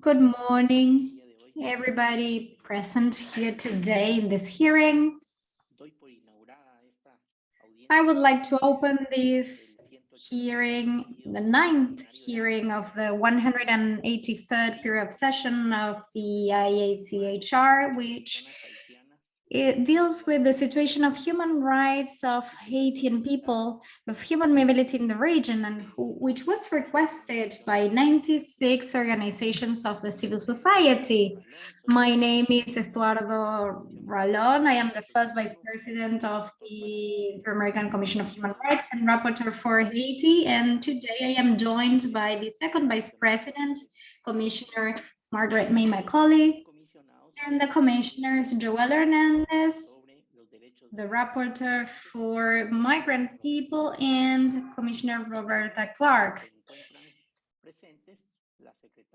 Good morning, everybody present here today in this hearing. I would like to open this hearing, the ninth hearing of the 183rd period of session of the IACHR, which it deals with the situation of human rights of Haitian people, of human mobility in the region, and which was requested by 96 organizations of the civil society. My name is Estuardo Ralón. I am the first vice president of the Inter-American Commission of Human Rights and rapporteur for Haiti. And today I am joined by the second vice president, Commissioner Margarette May Macaulay, and the commissioners Joel Hernandez, the rapporteur for migrant people, and Commissioner Roberta Clarke.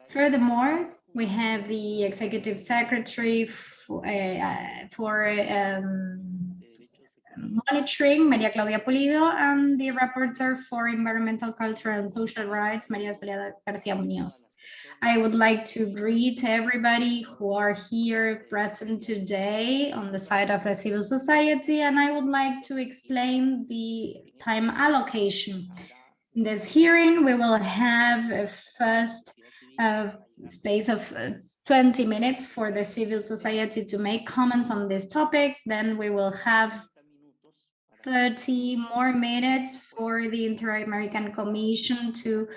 Furthermore, we have the executive secretary for, uh, for um, monitoring, Maria Claudia Pulido, and the rapporteur for environmental, cultural, and social rights, Maria Soledad Garcia Munoz. I would like to greet everybody who are here present today on the side of the civil society, and I would like to explain the time allocation. In this hearing, we will have a first uh, space of uh, 20 minutes for the civil society to make comments on these topics. Then we will have 30 more minutes for the Inter-American Commission to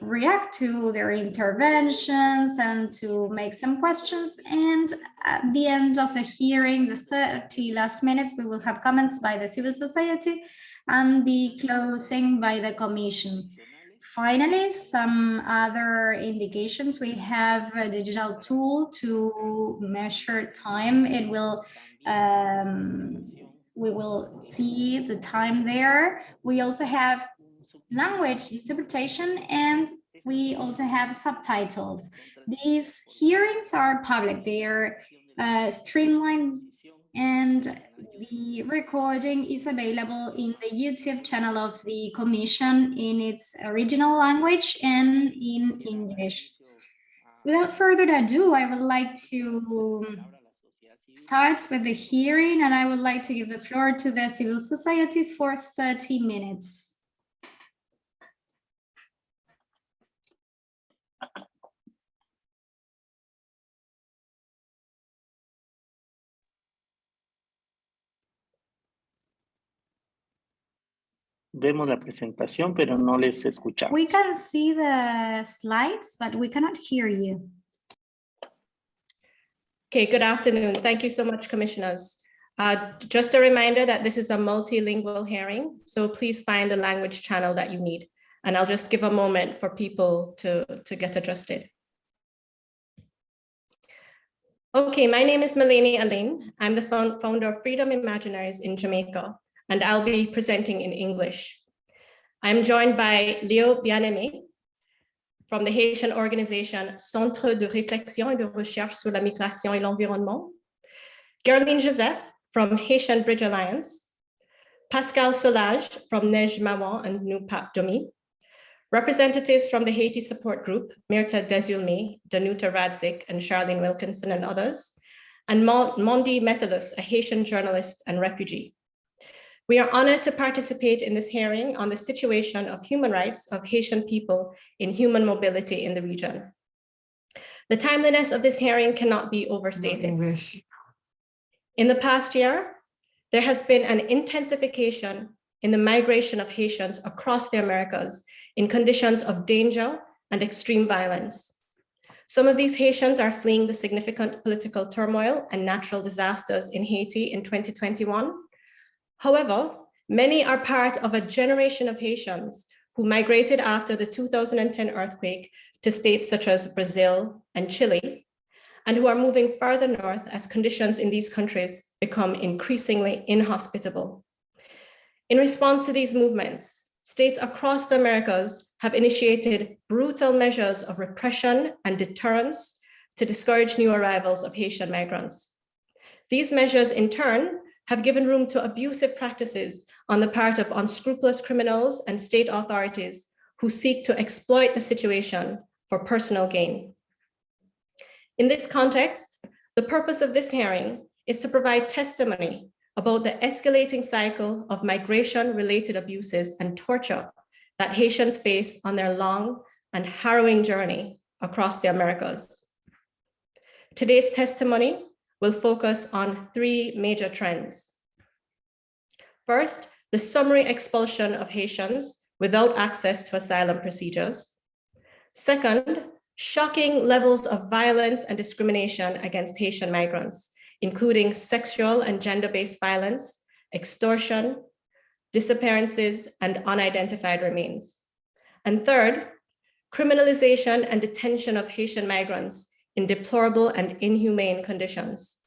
react to their interventions and to make some questions. And at the end of the hearing, the 30 last minutes, we will have comments by the civil society and the closing by the commission. Finally, some other indications. We have a digital tool to measure time. It will um, we will see the time there. We also have language interpretation, and we also have subtitles. These hearings are public, they are uh, streamlined and the recording is available in the YouTube channel of the Commission in its original language and in English. Without further ado, I would like to start with the hearing and I would like to give the floor to the civil society for 30 minutes. Vemos la presentación, pero no les escuchamos. We can see the slides, but we cannot hear you. Okay, good afternoon. Thank you so much, commissioners. Uh, just a reminder that this is a multilingual hearing, so please find the language channel that you need. And I'll just give a moment for people to, to get adjusted. Okay, my name is Melanie Aline. I'm the founder of Freedom Imaginaries in Jamaica and I'll be presenting in English. I'm joined by Léo Bien-Aimé from the Haitian organization Centre de réflexion et de recherche sur la migration et l'environnement, Gerline Joseph from Haitian Bridge Alliance, Pascal Solage from Nègès Mawon and Nou Pap Dòmi, representatives from the Haiti Support Group, Mirta Desulme, Danuta Radzik, and Charlene Wilkinson and others, and Mondi Metellus, a Haitian journalist and refugee. We are honored to participate in this hearing on the situation of human rights of Haitian people in human mobility in the region. The timeliness of this hearing cannot be overstated. In the past year, there has been an intensification in the migration of Haitians across the Americas in conditions of danger and extreme violence. Some of these Haitians are fleeing the significant political turmoil and natural disasters in Haiti in 2021 However, many are part of a generation of Haitians who migrated after the 2010 earthquake to states such as Brazil and Chile, and who are moving further north as conditions in these countries become increasingly inhospitable. In response to these movements, states across the Americas have initiated brutal measures of repression and deterrence to discourage new arrivals of Haitian migrants. These measures in turn have given room to abusive practices on the part of unscrupulous criminals and state authorities who seek to exploit the situation for personal gain. In this context, the purpose of this hearing is to provide testimony about the escalating cycle of migration-related abuses and torture that Haitians face on their long and harrowing journey across the Americas. Today's testimony will focus on three major trends. First, the summary expulsion of Haitians without access to asylum procedures. Second, shocking levels of violence and discrimination against Haitian migrants, including sexual and gender-based violence, extortion, disappearances, and unidentified remains. And third, criminalization and detention of Haitian migrants in deplorable and inhumane conditions.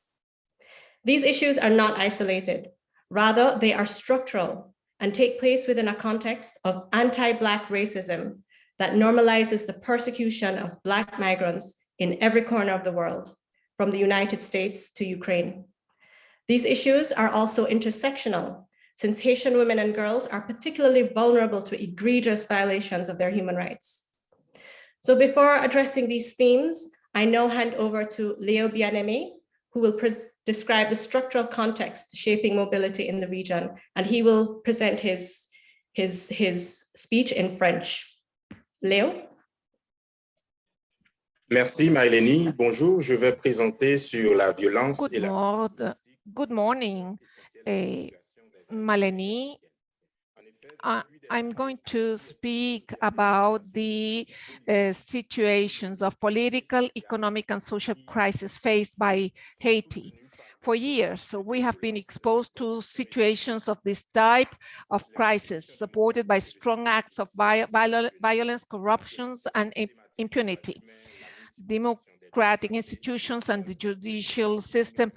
These issues are not isolated. Rather, they are structural and take place within a context of anti-Black racism that normalizes the persecution of Black migrants in every corner of the world, from the United States to Ukraine. These issues are also intersectional, since Haitian women and girls are particularly vulnerable to egregious violations of their human rights. So before addressing these themes, I now hand over to Leo Bien-Aimé, who will describe the structural context shaping mobility in the region, and he will present his, his, his speech in French. Léo Merci Maëlénie. Bonjour, je vais présenter sur la violence Good, et la morning. Good morning, uh, Maleni. I- I'm going to speak about the uh, situations of political, economic, and social crisis faced by Haiti. For years, so we have been exposed to situations of this type of crisis, supported by strong acts of viol violence, corruptions, and impunity. Democratic institutions and the judicial system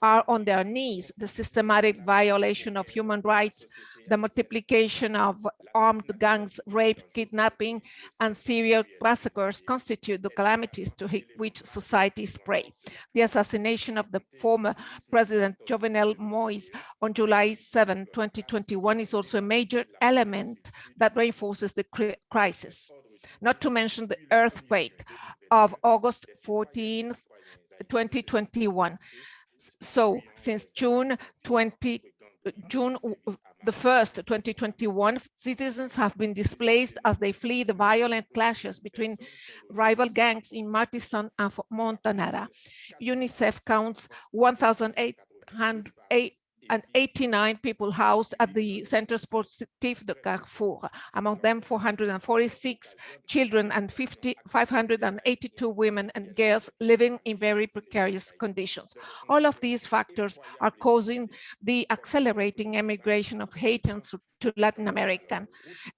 are on their knees. The systematic violation of human rights, the multiplication of armed gangs, rape, kidnapping, and serial massacres constitute the calamities to which societies prey. The assassination of the former President Jovenel Moïse on July 7, 2021 is also a major element that reinforces the crisis. Not to mention the earthquake of August 14, 2021 so since June 20, June the 1st, 2021, citizens have been displaced as they flee the violent clashes between rival gangs in Martissant and Fontamara. UNICEF counts 1,800 and 89 people housed at the Centre Sportif de Carrefour, among them 446 children and 50, 582 women and girls living in very precarious conditions. All of these factors are causing the accelerating emigration of Haitians to Latin American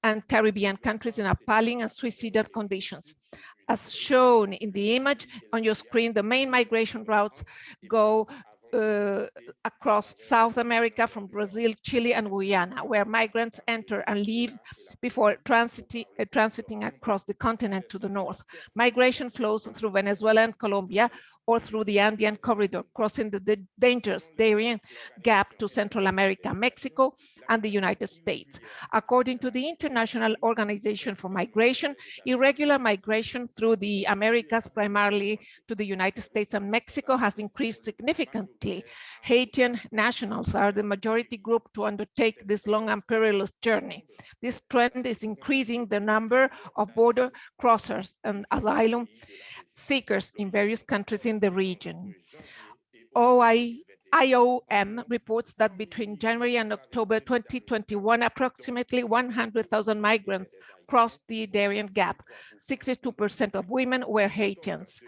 and Caribbean countries in appalling and suicidal conditions. As shown in the image on your screen, the main migration routes go uh, across South America from Brazil, Chile, and Guyana, where migrants enter and leave before transiting, uh, transiting across the continent to the north. Migration flows through Venezuela and Colombia, or through the Andean corridor, crossing the dangerous Darien Gap to Central America, Mexico, and the United States. According to the International Organization for Migration, irregular migration through the Americas, primarily to the United States and Mexico, has increased significantly. Haitian nationals are the majority group to undertake this long and perilous journey. This trend is increasing the number of border crossers and asylum seekers in various countries in the region. OI, IOM reports that between January and October 2021, approximately 100,000 migrants crossed the Darien Gap. 62% of women were Haitians,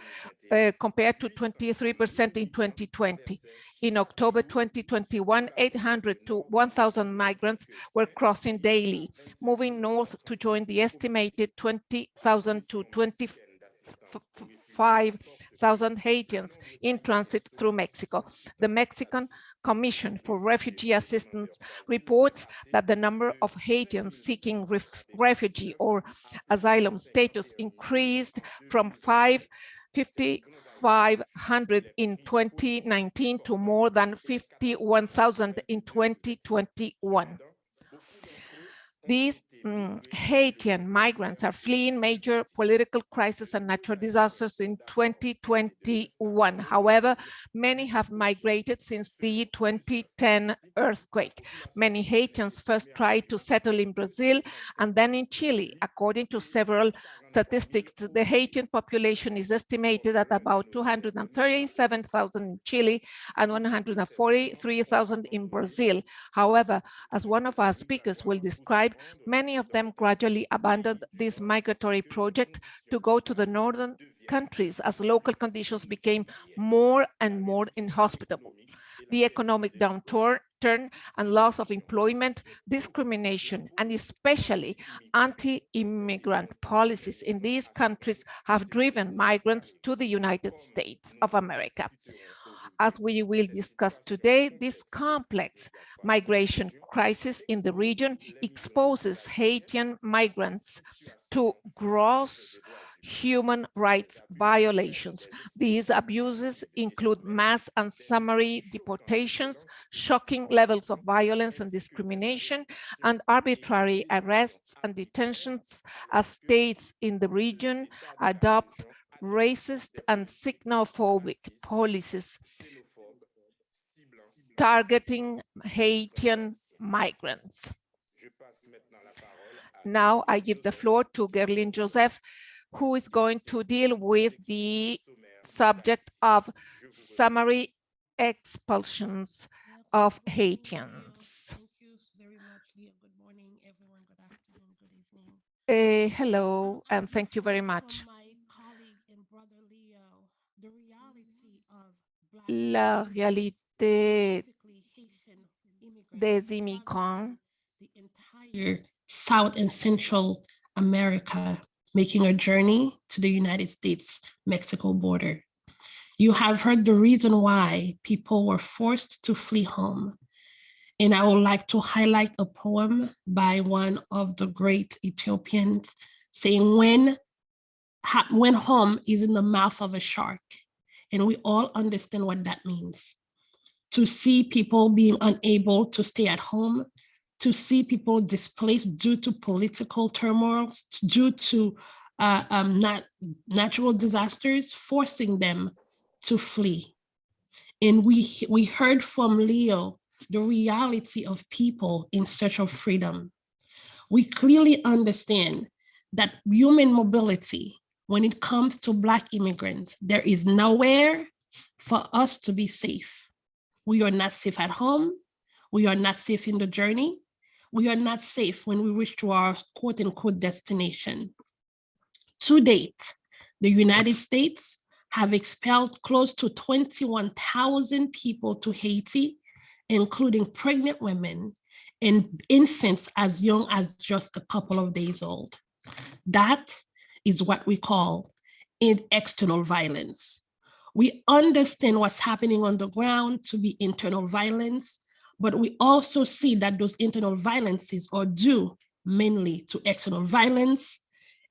uh, compared to 23% in 2020. In October 2021, 800 to 1,000 migrants were crossing daily, moving north to join the estimated 20,000 to 20 5,000 Haitians in transit through Mexico. The Mexican Commission for Refugee Assistance reports that the number of Haitians seeking ref refugee or asylum status increased from 5 5,500 in 2019 to more than 51,000 in 2021. These mm, Haitian migrants are fleeing major political crisis and natural disasters in 2021. However, many have migrated since the 2010 earthquake. Many Haitians first tried to settle in Brazil and then in Chile. According to several statistics, the Haitian population is estimated at about 237,000 in Chile and 143,000 in Brazil. However, as one of our speakers will describe, many of them gradually abandoned this migratory project to go to the northern countries as local conditions became more and more inhospitable. The economic downturn and loss of employment, discrimination, and especially anti-immigrant policies in these countries have driven migrants to the United States of America as we will discuss today, this complex migration crisis in the region exposes Haitian migrants to gross human rights violations. These abuses include mass and summary deportations, shocking levels of violence and discrimination, and arbitrary arrests and detentions as states in the region adopt racist and xenophobic policies targeting Haitian migrants. Now I give the floor to Gerline Joseph, who is going to deal with the subject of summary expulsions of Haitians. Uh, hello, and thank you very much. La réalité des immigrants entire South and Central America making a journey to the United States-Mexico border. You have heard the reason why people were forced to flee home. And I would like to highlight a poem by one of the great Ethiopians saying, when, when home is in the mouth of a shark, and we all understand what that means. To see people being unable to stay at home, to see people displaced due to political turmoil, due to uh, um, nat natural disasters, forcing them to flee. And we, we heard from Leo the reality of people in search of freedom. We clearly understand that human mobility when it comes to Black immigrants, there is nowhere for us to be safe. We are not safe at home. We are not safe in the journey. We are not safe when we reach to our quote unquote destination. To date, the United States have expelled close to 21,000 people to Haiti, including pregnant women and infants as young as just a couple of days old. That is what we call external violence. We understand what's happening on the ground to be internal violence, but we also see that those internal violences are due mainly to external violence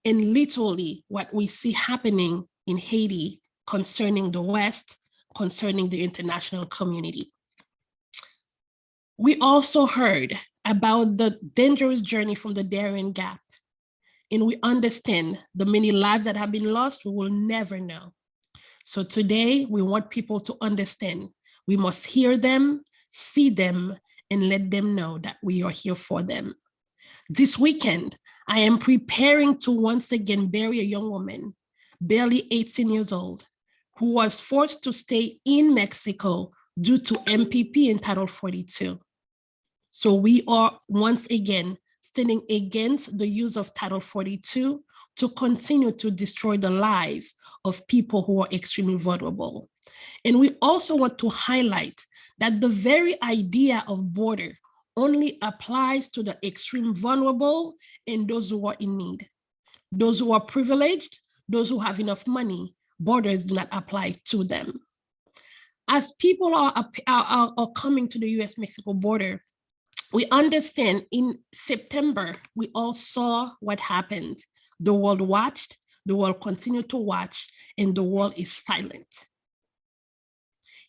and literally what we see happening in Haiti concerning the West, concerning the international community. We also heard about the dangerous journey from the Darien Gap and we understand the many lives that have been lost, we will never know. So today we want people to understand we must hear them, see them, and let them know that we are here for them. This weekend, I am preparing to once again bury a young woman, barely 18 years old, who was forced to stay in Mexico due to MPP in Title 42. So we are once again standing against the use of Title 42 to continue to destroy the lives of people who are extremely vulnerable. And we also want to highlight that the very idea of border only applies to the extreme vulnerable and those who are in need. Those who are privileged, those who have enough money, borders do not apply to them. As people are, are, are coming to the US-Mexico border, we understand in September, we all saw what happened. The world watched, the world continued to watch, and the world is silent.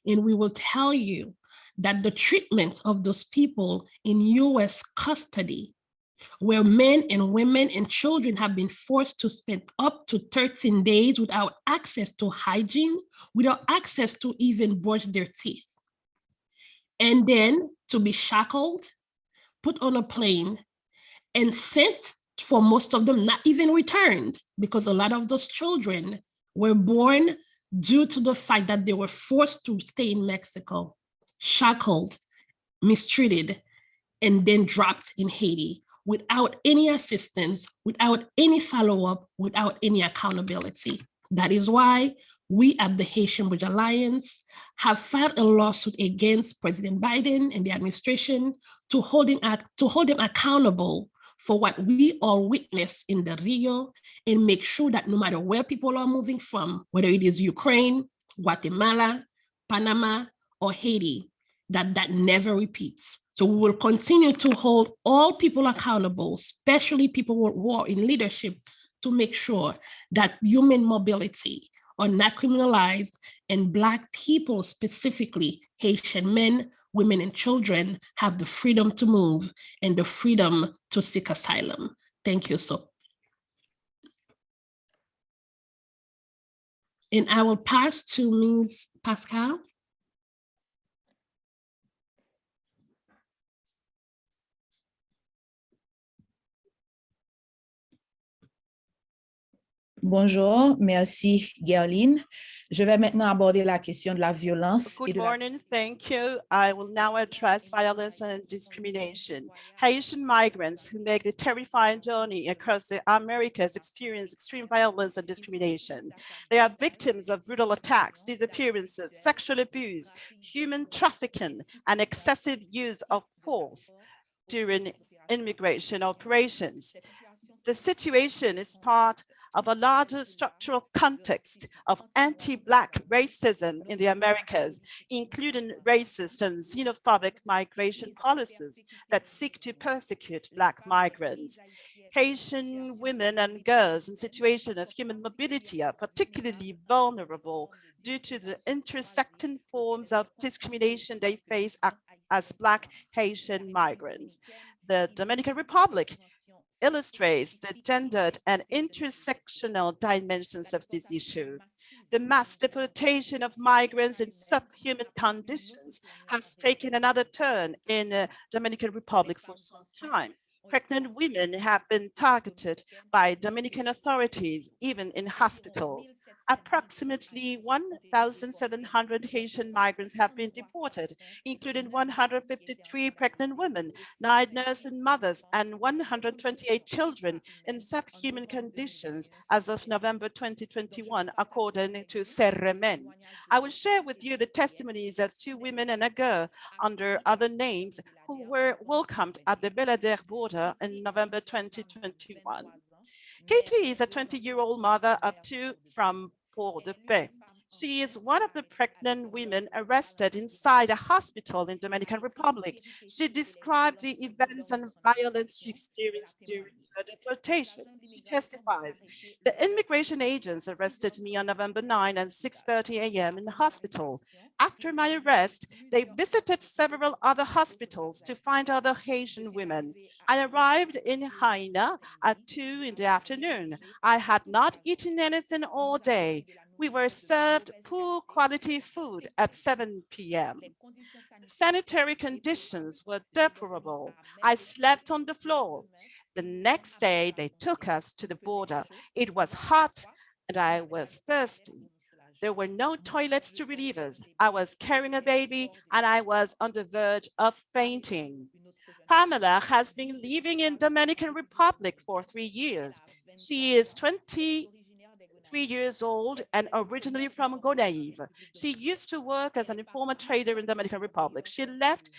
And we will tell you that the treatment of those people in US custody where men and women and children have been forced to spend up to 13 days without access to hygiene, without access to even brush their teeth. And then to be shackled, put on a plane and sent for most of them, not even returned because a lot of those children were born due to the fact that they were forced to stay in Mexico, shackled, mistreated, and then dropped in Haiti without any assistance, without any follow-up, without any accountability. That is why we at the Haitian Bridge Alliance have filed a lawsuit against President Biden and the administration to hold him, to hold him accountable for what we all witness in the Rio and make sure that no matter where people are moving from, whether it is Ukraine, Guatemala, Panama, or Haiti, that that never repeats. So we will continue to hold all people accountable, especially people who are in leadership, to make sure that human mobility are not criminalized and Black people, specifically Haitian men, women, and children have the freedom to move and the freedom to seek asylum. Thank you so. And I will pass to Ms. Pascal. Bonjour, merci Gerline. Je vais maintenant aborder la question de la violence. Good morning, thank you. I will now address violence and discrimination. Haitian migrants who make the terrifying journey across the Americas experience extreme violence and discrimination. They are victims of brutal attacks, disappearances, sexual abuse, human trafficking, and excessive use of force during immigration operations. The situation is part of a larger structural context of anti-Black racism in the Americas, including racist and xenophobic migration policies that seek to persecute Black migrants. Haitian women and girls in situation of human mobility are particularly vulnerable due to the intersecting forms of discrimination they face as Black Haitian migrants. The Dominican Republic illustrates the gendered and intersectional dimensions of this issue. The mass deportation of migrants in subhuman conditions has taken another turn in the Dominican Republic for some time. Pregnant women have been targeted by Dominican authorities, even in hospitals. Approximately 1,700 Haitian migrants have been deported, including 153 pregnant women, nine nursing mothers, and 128 children in subhuman conditions as of November 2021, according to Serremen. I will share with you the testimonies of two women and a girl under other names who were welcomed at the Belladère border in November 2021. Katie is a 20-year-old mother of two from pour de paix. She is one of the pregnant women arrested inside a hospital in Dominican Republic. She described the events and violence she experienced during her deportation. She testifies, the immigration agents arrested me on November 9 at 6.30 a.m. in the hospital. After my arrest, they visited several other hospitals to find other Haitian women. I arrived in Haina at 2 in the afternoon. I had not eaten anything all day. We were served poor quality food at 7 p.m. Sanitary conditions were deplorable. I slept on the floor. The next day, they took us to the border. It was hot and I was thirsty. There were no toilets to relieve us. I was carrying a baby and I was on the verge of fainting. Pamela has been living in Dominican Republic for three years. She is 23 years old and originally from Gonaïve. She used to work as an informal trader in the Dominican Republic. She left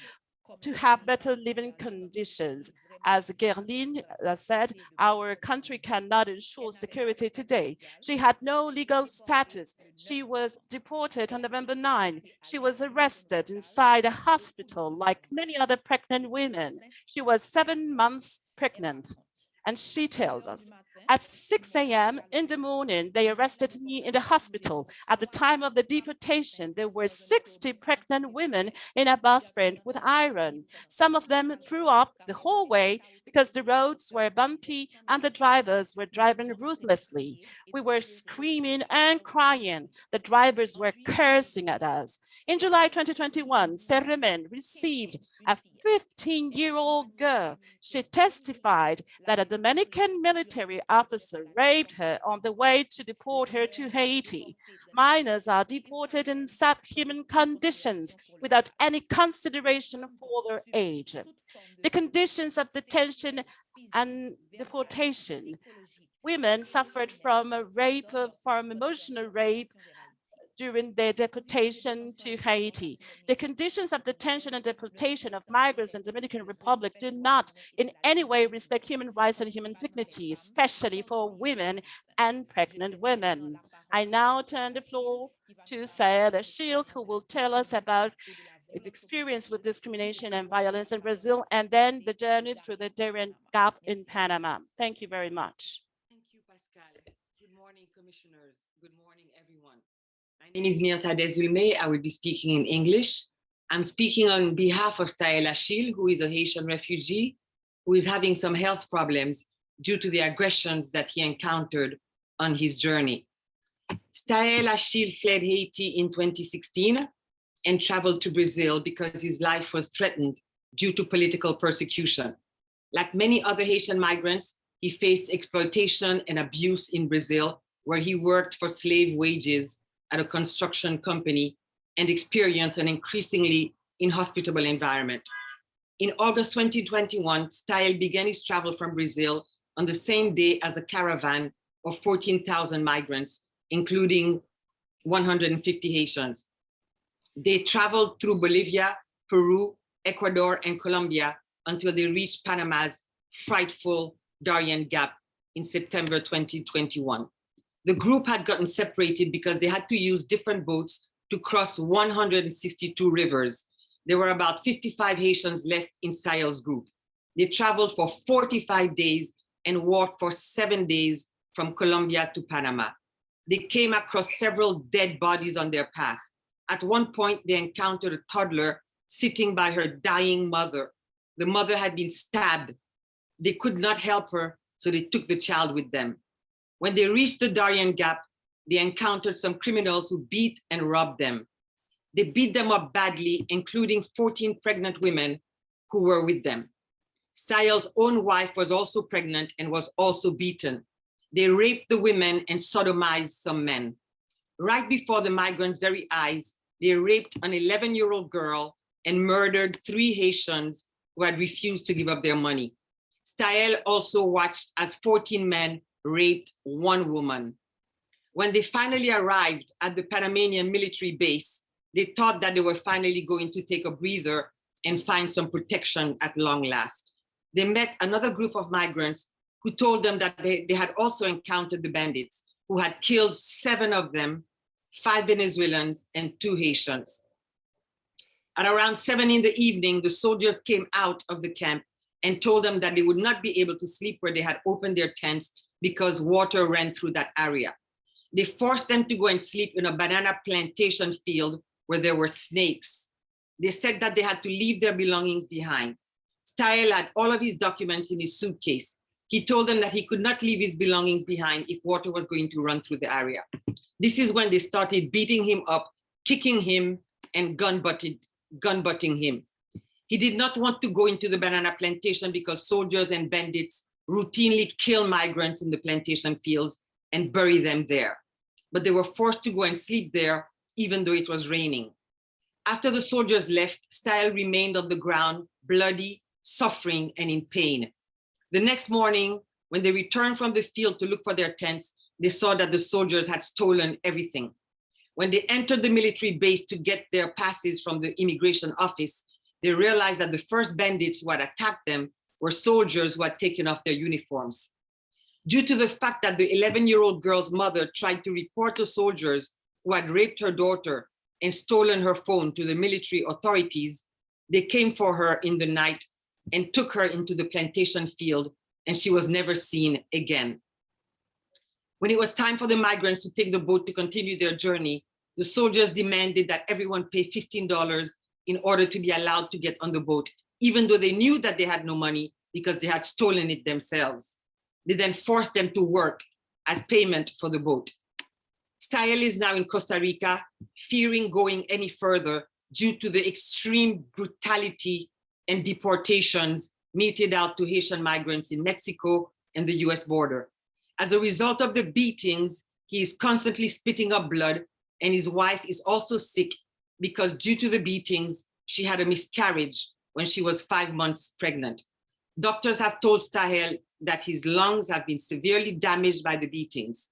to have better living conditions. As Gerline uh, said, our country cannot ensure security today. She had no legal status. She was deported on November 9. She was arrested inside a hospital like many other pregnant women. She was seven months pregnant. And she tells us, At 6 a.m. in the morning, they arrested me in the hospital. At the time of the deportation, there were 60 pregnant women in a bus frame with iron. Some of them threw up the whole way because the roads were bumpy and the drivers were driving ruthlessly. We were screaming and crying. The drivers were cursing at us. In July 2021, Serremen received a 15-year-old girl. She testified that a Dominican military officer raped her on the way to deport her to Haiti. Minors are deported in subhuman conditions without any consideration for their age. The conditions of detention and deportation. Women suffered from a rape, from emotional rape, during their deportation to Haiti. The conditions of detention and deportation of migrants in Dominican Republic do not in any way respect human rights and human dignity, especially for women and pregnant women. I now turn the floor to Saed Achille, who will tell us about the experience with discrimination and violence in Brazil, and then the journey through the Darien Gap in Panama. Thank you very much. Thank you, Pascal. Good morning, commissioners. Good morning, everyone. My name is Mirta Desulme. I will be speaking in English. I'm speaking on behalf of Tael Achille, who is a Haitian refugee, who is having some health problems due to the aggressions that he encountered on his journey. Stael Achille fled Haiti in 2016 and traveled to Brazil because his life was threatened due to political persecution. Like many other Haitian migrants, he faced exploitation and abuse in Brazil, where he worked for slave wages at a construction company and experienced an increasingly inhospitable environment. In August 2021, Style began his travel from Brazil on the same day as a caravan of 14,000 migrants, including 150 Haitians. They traveled through Bolivia, Peru, Ecuador, and Colombia until they reached Panama's frightful Darien Gap in September 2021. The group had gotten separated because they had to use different boats to cross 162 rivers. There were about 55 Haitians left in Sayel's group. They traveled for 45 days and walked for seven days from Colombia to Panama. They came across several dead bodies on their path. At one point, they encountered a toddler sitting by her dying mother. The mother had been stabbed. They could not help her, so they took the child with them. When they reached the Darien Gap, they encountered some criminals who beat and robbed them. They beat them up badly, including 14 pregnant women who were with them. Styles' own wife was also pregnant and was also beaten. They raped the women and sodomized some men. Right before the migrants' very eyes, they raped an 11-year-old girl and murdered three Haitians who had refused to give up their money. Style also watched as 14 men raped one woman. When they finally arrived at the Panamanian military base, they thought that they were finally going to take a breather and find some protection at long last. They met another group of migrants who told them that they, they had also encountered the bandits who had killed seven of them, five Venezuelans and two Haitians. At around seven in the evening, the soldiers came out of the camp and told them that they would not be able to sleep where they had opened their tents because water ran through that area. They forced them to go and sleep in a banana plantation field where there were snakes. They said that they had to leave their belongings behind. Style had all of his documents in his suitcase. He told them that he could not leave his belongings behind if water was going to run through the area. This is when they started beating him up, kicking him, and gun butted, gun butting him. He did not want to go into the banana plantation because soldiers and bandits routinely kill migrants in the plantation fields and bury them there. But they were forced to go and sleep there, even though it was raining. After the soldiers left, Style remained on the ground, bloody, suffering, and in pain. The next morning, when they returned from the field to look for their tents, they saw that the soldiers had stolen everything. When they entered the military base to get their passes from the immigration office, they realized that the first bandits who had attacked them were soldiers who had taken off their uniforms. Due to the fact that the 11-year-old girl's mother tried to report the soldiers who had raped her daughter and stolen her phone to the military authorities, they came for her in the night and took her into the plantation field and she was never seen again. When it was time for the migrants to take the boat to continue their journey, the soldiers demanded that everyone pay $15 in order to be allowed to get on the boat, even though they knew that they had no money because they had stolen it themselves. They then forced them to work as payment for the boat. Style is now in Costa Rica, fearing going any further due to the extreme brutality and deportations meted out to Haitian migrants in Mexico and the US border. As a result of the beatings, he is constantly spitting up blood and his wife is also sick because due to the beatings, she had a miscarriage when she was five months pregnant. Doctors have told Stahel that his lungs have been severely damaged by the beatings.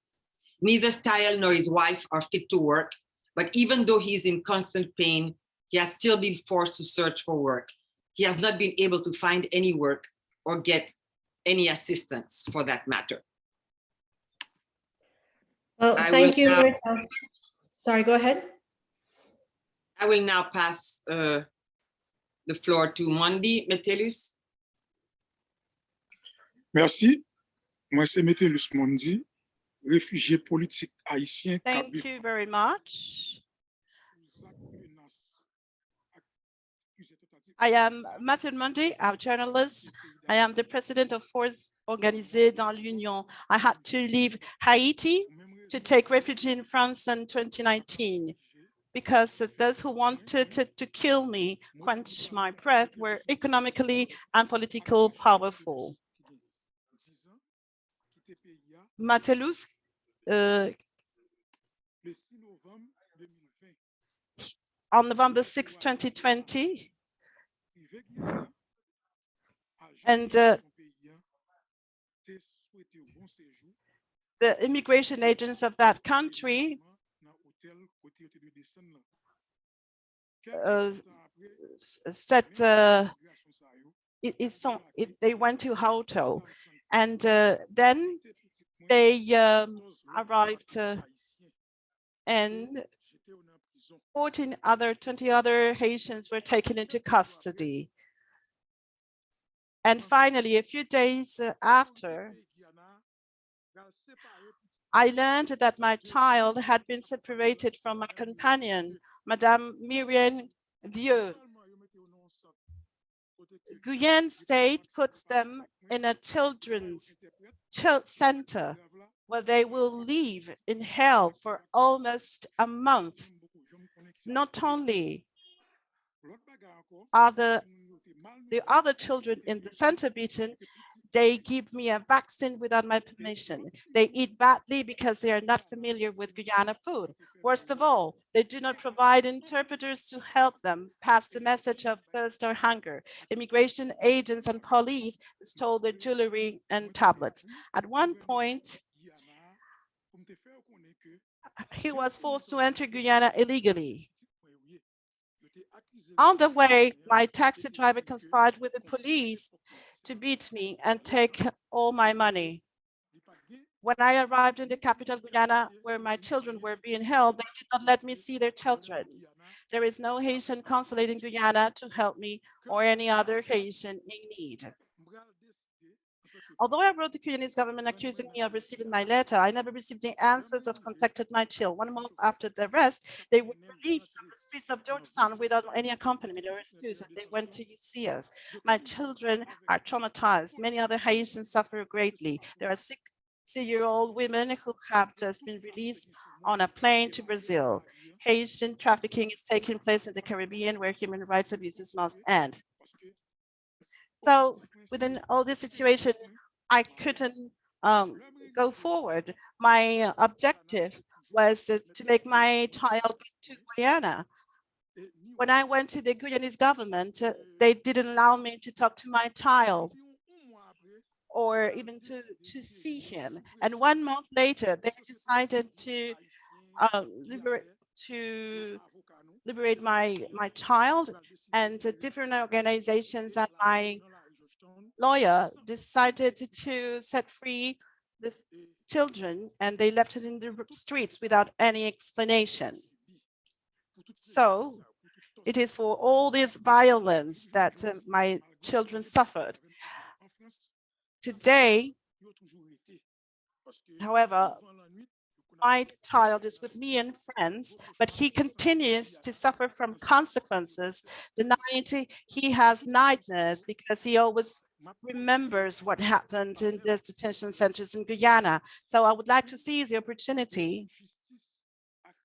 Neither Stahel nor his wife are fit to work, but even though he is in constant pain, he has still been forced to search for work. He has not been able to find any work or get any assistance for that matter. Well, I thank you. now-. Sorry, go ahead. I will now pass uh, the floor to Mondi Metellus. Merci. Moi, c'est Metellus Mondi, réfugié politique haïtien. Thank Kabyle. you very much. I am Matthew Mundy, I'm a journalist. I am the president of Force Organisée dans l'Union. I had to leave Haiti to take refuge in France in 2019 because those who wanted to, to kill me, quench my breath, were economically and politically powerful. Metellus, uh, Le 6 novembre 2020, on November 6, 2020, privé Guyana, agent And, uh, the immigration agents of that country dans hôtel côté où tu dois descendre là. uh, Quelques temps après, s- said uh, migration ça yo, it, it's on, it, they went to hotel. And uh, then they um, arrived uh, and j'étais 14 other, 20 other Haitians were taken into custody. And finally, a few days after, Guyana, gal séparé petit I learned that my mm. child had been separated from my companion, Madame Miriam Vieux. Finalement, yo mette yo nan centre, côté que Guyane State puts them in a children's center where they will live in hell for almost a month. j'aime beaucoup, j'aime connaître qui ça. Not only L'autre bagarre encore, are the, si moun yo te mal the other children in the center beaten, they give me a vaccine without my permission. They eat badly because they are not familiar with Guyana food. Worst of all, they do not provide interpreters to help them pass the message of thirst or hunger. Immigration agents and police stole their jewelry and tablets. At one point, he was forced to enter Guyana illegally. On the way, my taxi driver conspired with the police to beat me and take all my money. When I arrived in the capital Guyana, where my children were being held, they did not let me see their children. There is no Haitian consulate in Guyana to help me or any other Haitian in need. m'bral décider en tant que Although I wrote the Guyanese government accusing me of receiving my letter, I never received the answers of contacted my child. One month after the arrest, they were released from the streets of Georgetown without any accompaniment or excuse, and they went to us. My children are traumatized. Many other Haitians suffer greatly. There are 60-year-old women who have just been released on a plane to Brazil. Haitian trafficking is taking place in the Caribbean where human rights abuses must end. So within all this situation, I couldn't um, go forward. My objective was to make my child to Guyana. When I went to the Guyanese government, uh, they didn't allow me to talk to my child or even to, to see him. And one month later, they decided to uh, liberate, to liberate my, my child and different organizations and my dans la région Georgetown, lawyer decided to set free the children and they left it in the streets without any explanation. So, It is for all this violence that uh, my children suffered. Today, However, my child is with me and friends, but he continues to suffer from consequences. The night he has nightmares because he always remembers what happened in the detention centers in Guyana. So I would like to seize the opportunity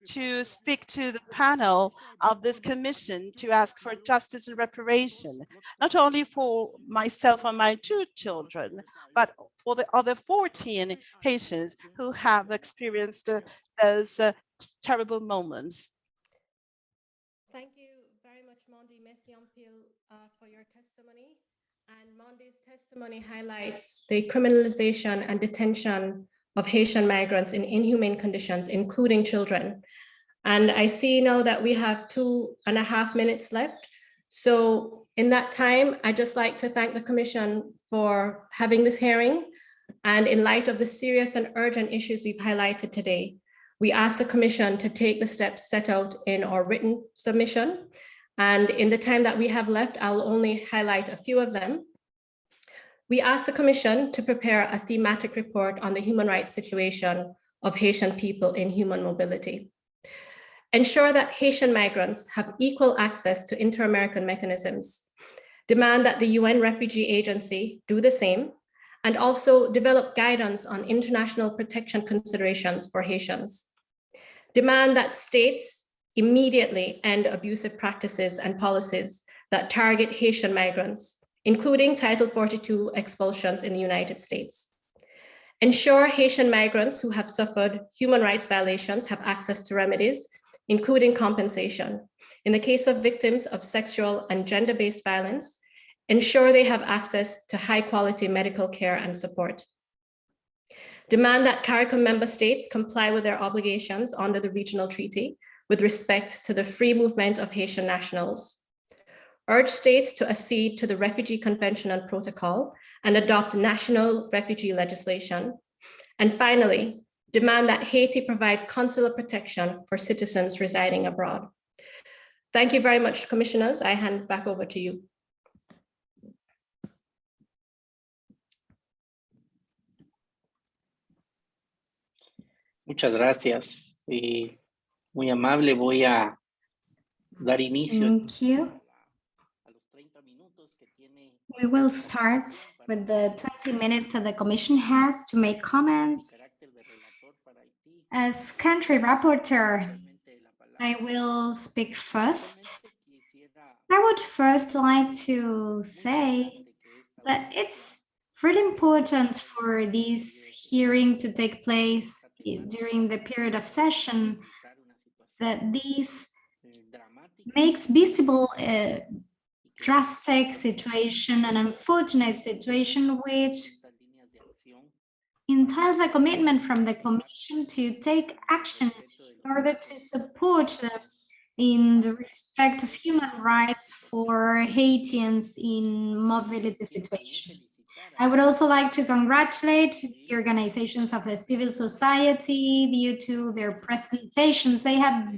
to speak to the panel of this commission to ask for justice and reparation, not only for myself and my two children, but for the other 14 patients who have experienced uh, those uh, terrible moments. Thank you very much, Mondi Messiampil, uh, for your testimony. And Mondi's testimony highlights the criminalization and detention of Haitian migrants in inhumane conditions, including children. And I see now that we have two and a half minutes left. So in that time, I'd just like to thank the Commission for having this hearing. And in light of the serious and urgent issues we've highlighted today, we ask the Commission to take the steps set out in our written submission. And in the time that we have left, I'll only highlight a few of them. We ask the Commission to prepare a thematic report on the human rights situation of Haitian people in human mobility. Ensure that Haitian migrants have equal access to inter-American mechanisms. Demand that the UN Refugee Agency do the same, and also develop guidance on international protection considerations for Haitians. Demand that states immediately end abusive practices and policies that target Haitian migrants including Title 42 expulsions in the United States. Ensure Haitian migrants who have suffered human rights violations have access to remedies, including compensation. In the case of victims of sexual and gender-based violence, ensure they have access to high quality medical care and support. Demand that CARICOM member states comply with their obligations under the regional treaty with respect to the free movement of Haitian nationals urge states to accede to the Refugee Convention and Protocol and adopt national refugee legislation. And finally, demand that Haiti provide consular protection for citizens residing abroad. Thank you very much, commissioners. I hand back over to you. Muchas gracias. Y muy amable, voy a dar inicio. Thank you. We will start with the 20 minutes that the commission has to make comments. As country rapporteur, I will speak first. I would first like to say that it's really important for this hearing to take place during the period of session that this makes visible a drastic situation, an unfortunate situation which entails a commitment from the Commission to take action in order to support them in the respect of human rights for Haitians in mobility situation. I would also like to congratulate the organizations of the civil society due to their presentations. They have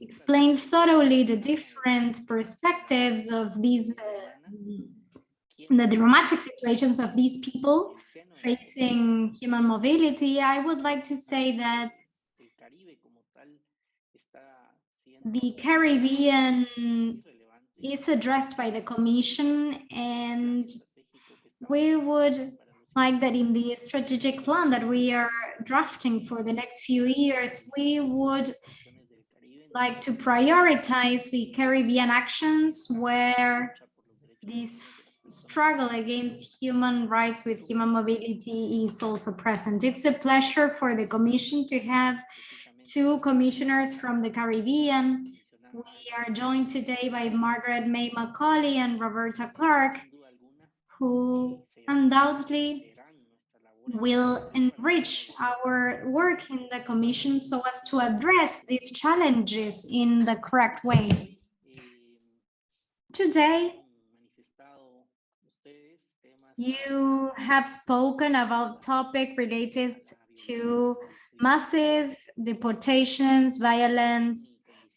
explained thoroughly the different perspectives of these, uh, the dramatic situations of these people facing human mobility, I would like to say that the Caribbean is addressed by the Commission and we would like that in the strategic plan that we are drafting for the next few years, we would like to prioritize the Caribbean actions where this struggle against human rights with human mobility is also present. It's a pleasure for the Commission to have two commissioners from the Caribbean. We are joined today by Margarette May Macaulay and Roberta Clarke, who undoubtedly will enrich our work in the commission so as to address these challenges in the correct way. Today, you have spoken about topic related to massive deportations, violence,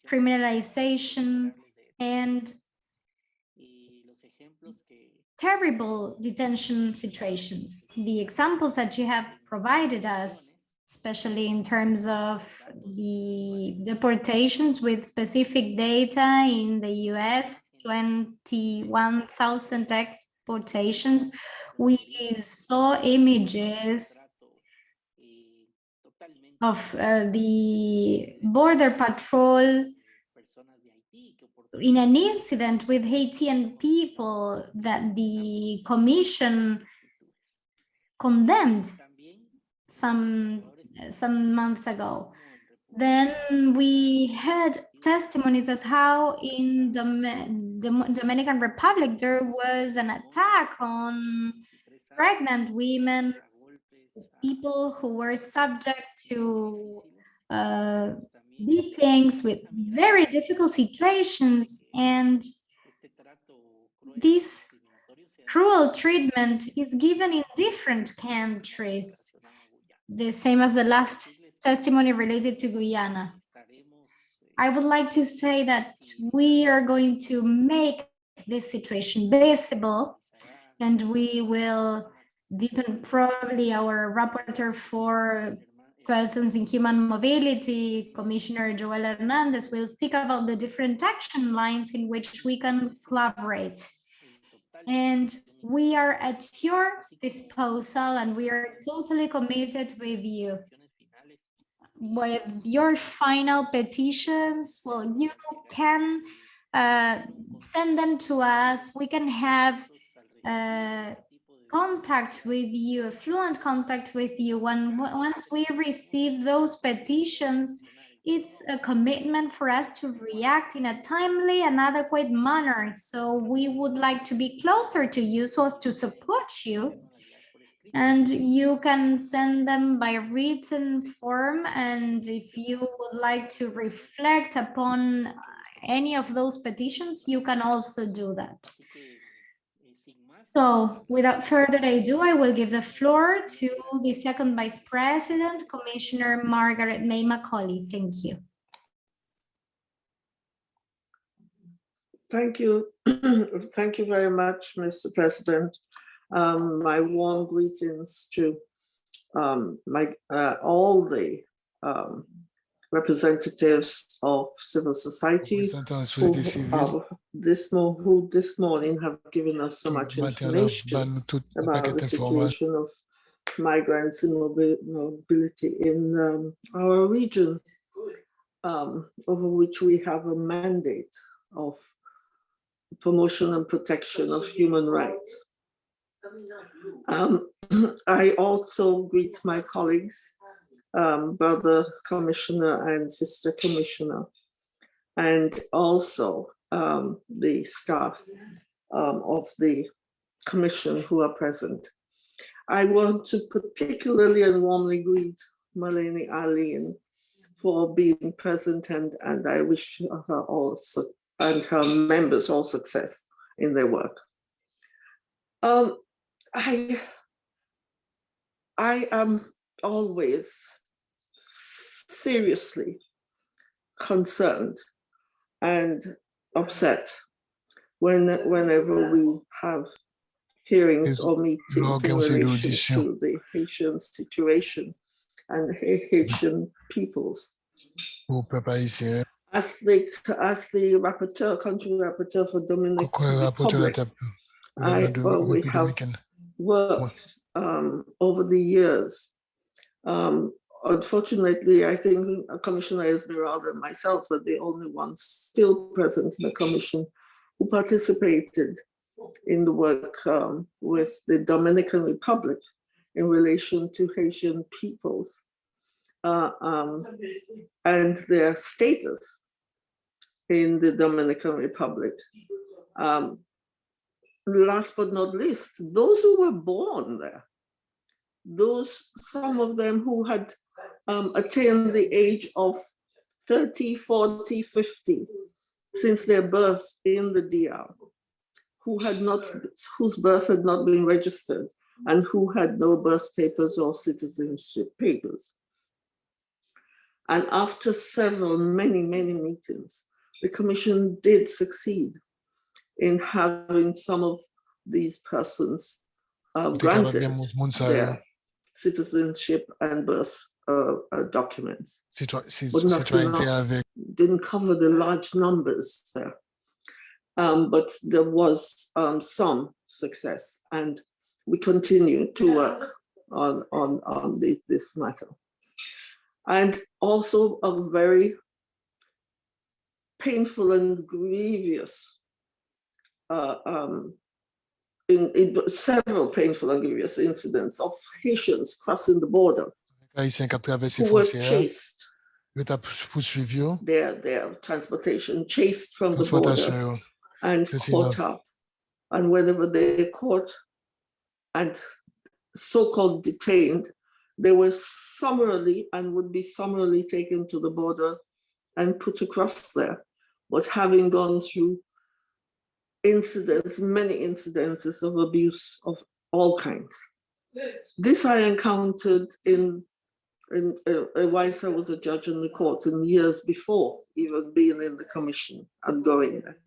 criminalization, and terrible detention situations. The examples that you have provided us especially in terms of the deportations with specific data in the US, 21,000 exportations. We saw images of uh, the border patrol in an incident with Haitian people that the commission condemned some some months ago. Then we heard testimonies as how in the the Dominican Republic there was an attack on pregnant women, people who were subject to uh, beatings with very difficult situations and this cruel treatment is given in different countries the same as the last testimony related to Guyana. I would like to say that we are going to make this situation visible and we will deepen probably our rapporteur for persons in human mobility, Commissioner Joel Hernandez will speak about the different action lines in which we can collaborate. And we are at your disposal and we are totally committed with you. With your final petitions, well, you can uh, send them to us. We can have uh, contact with you, fluent contact with you. When once we receive those petitions, it's a commitment for us to react in a timely and adequate manner. So we would like to be closer to you so as to support you. And you can send them by written form. And if you would like to reflect upon any of those petitions, you can also do that. So without further ado, I will give the floor to the second Vice President, Commissioner Margarette May Macaulay. Thank you. Thank you. Thank you very much, Mr. President. Um, my warm greetings to um, my uh, all the um, representatives of civil society who, uh, this, mo who this morning have given us so much information about the situation of migrants and mobility in um, our region, um, over which we have a mandate of promotion and protection of human rights. Um, I also greet my colleagues um, brother commissioner and sister commissioner, and also um, the staff um, of the commission who are present. I want to particularly and warmly greet Malene Arlene for being present and, and I wish her also and her members all success in their work. Um, I, I am always seriously concerned and upset when whenever we have hearings or meetings in relation to the Haitian situation and Haitian peoples. As the as the rapporteur, country rapporteur for Dominican Republic, I, well, we have worked um, over the years um, unfortunately, I think Commissioner Esmeralda and myself are the only ones still present. In the commission who participated in the work um, with the Dominican Republic in relation to Haitian peoples. Uh, um, and their status in the Dominican Republic. Um, last but not least, those who were born there, those, some of them who had um, attained the age of 30, 40, 50 since their birth in the DR, who had not, whose birth had not been registered and who had no birth papers or citizenship papers. And after several, many, many meetings, the commission did succeed in having some of these persons uh, granted their citizenship and birth uh, uh, documents, but not enough. didn't cover the large numbers there. Um, but there was um, some success and we continue to work on, on, on this, this matter. And also a very painful and grievous, uh, um, in, in several painful and grievous incidents of Haitians crossing the border. Haïtiens qui traversé were chased, qui ont poursuivi, their, their transportation chased from the border and caught up. And whenever they caught and so-called detained, they were summarily and would be summarily taken to the border and put across there. But having gone through incidents, many incidences of abuse of all kinds. This I encountered in, in uh, uh, whilst I was a judge in the court in years before even being in the commission and going there.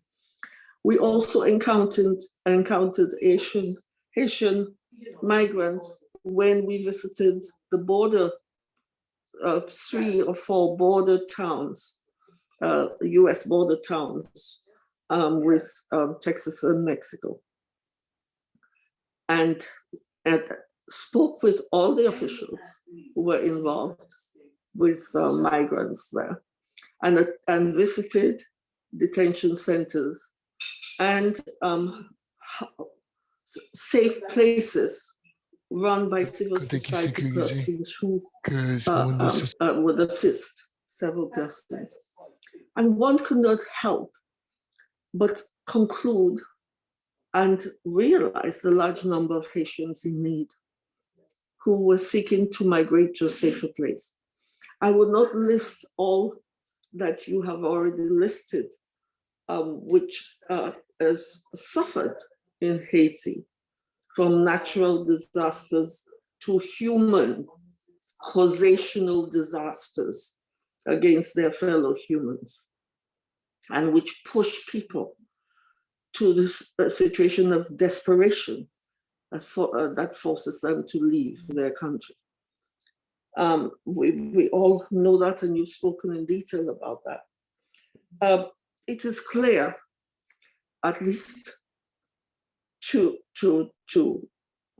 We also encountered encountered Asian Haitian migrants when we visited the border, uh, three or four border towns, uh, U.S. border towns um, with um, Texas and Mexico, and, and spoke with all the officials who were involved with uh, migrants there, and uh, and visited detention centers and um, safe places run by civil society persons who uh, um, uh, would assist several persons. And one could not help but conclude and realize the large number of Haitians in need who were seeking to migrate to a safer place. I will not list all that you have already listed, um, which uh, has suffered in Haiti, from natural disasters to human causational disasters against their fellow humans, and which push people to this situation of desperation that, for, uh, that forces them to leave their country. Um, we, we all know that, and you've spoken in detail about that. Uh, it is clear, at least to, to, to,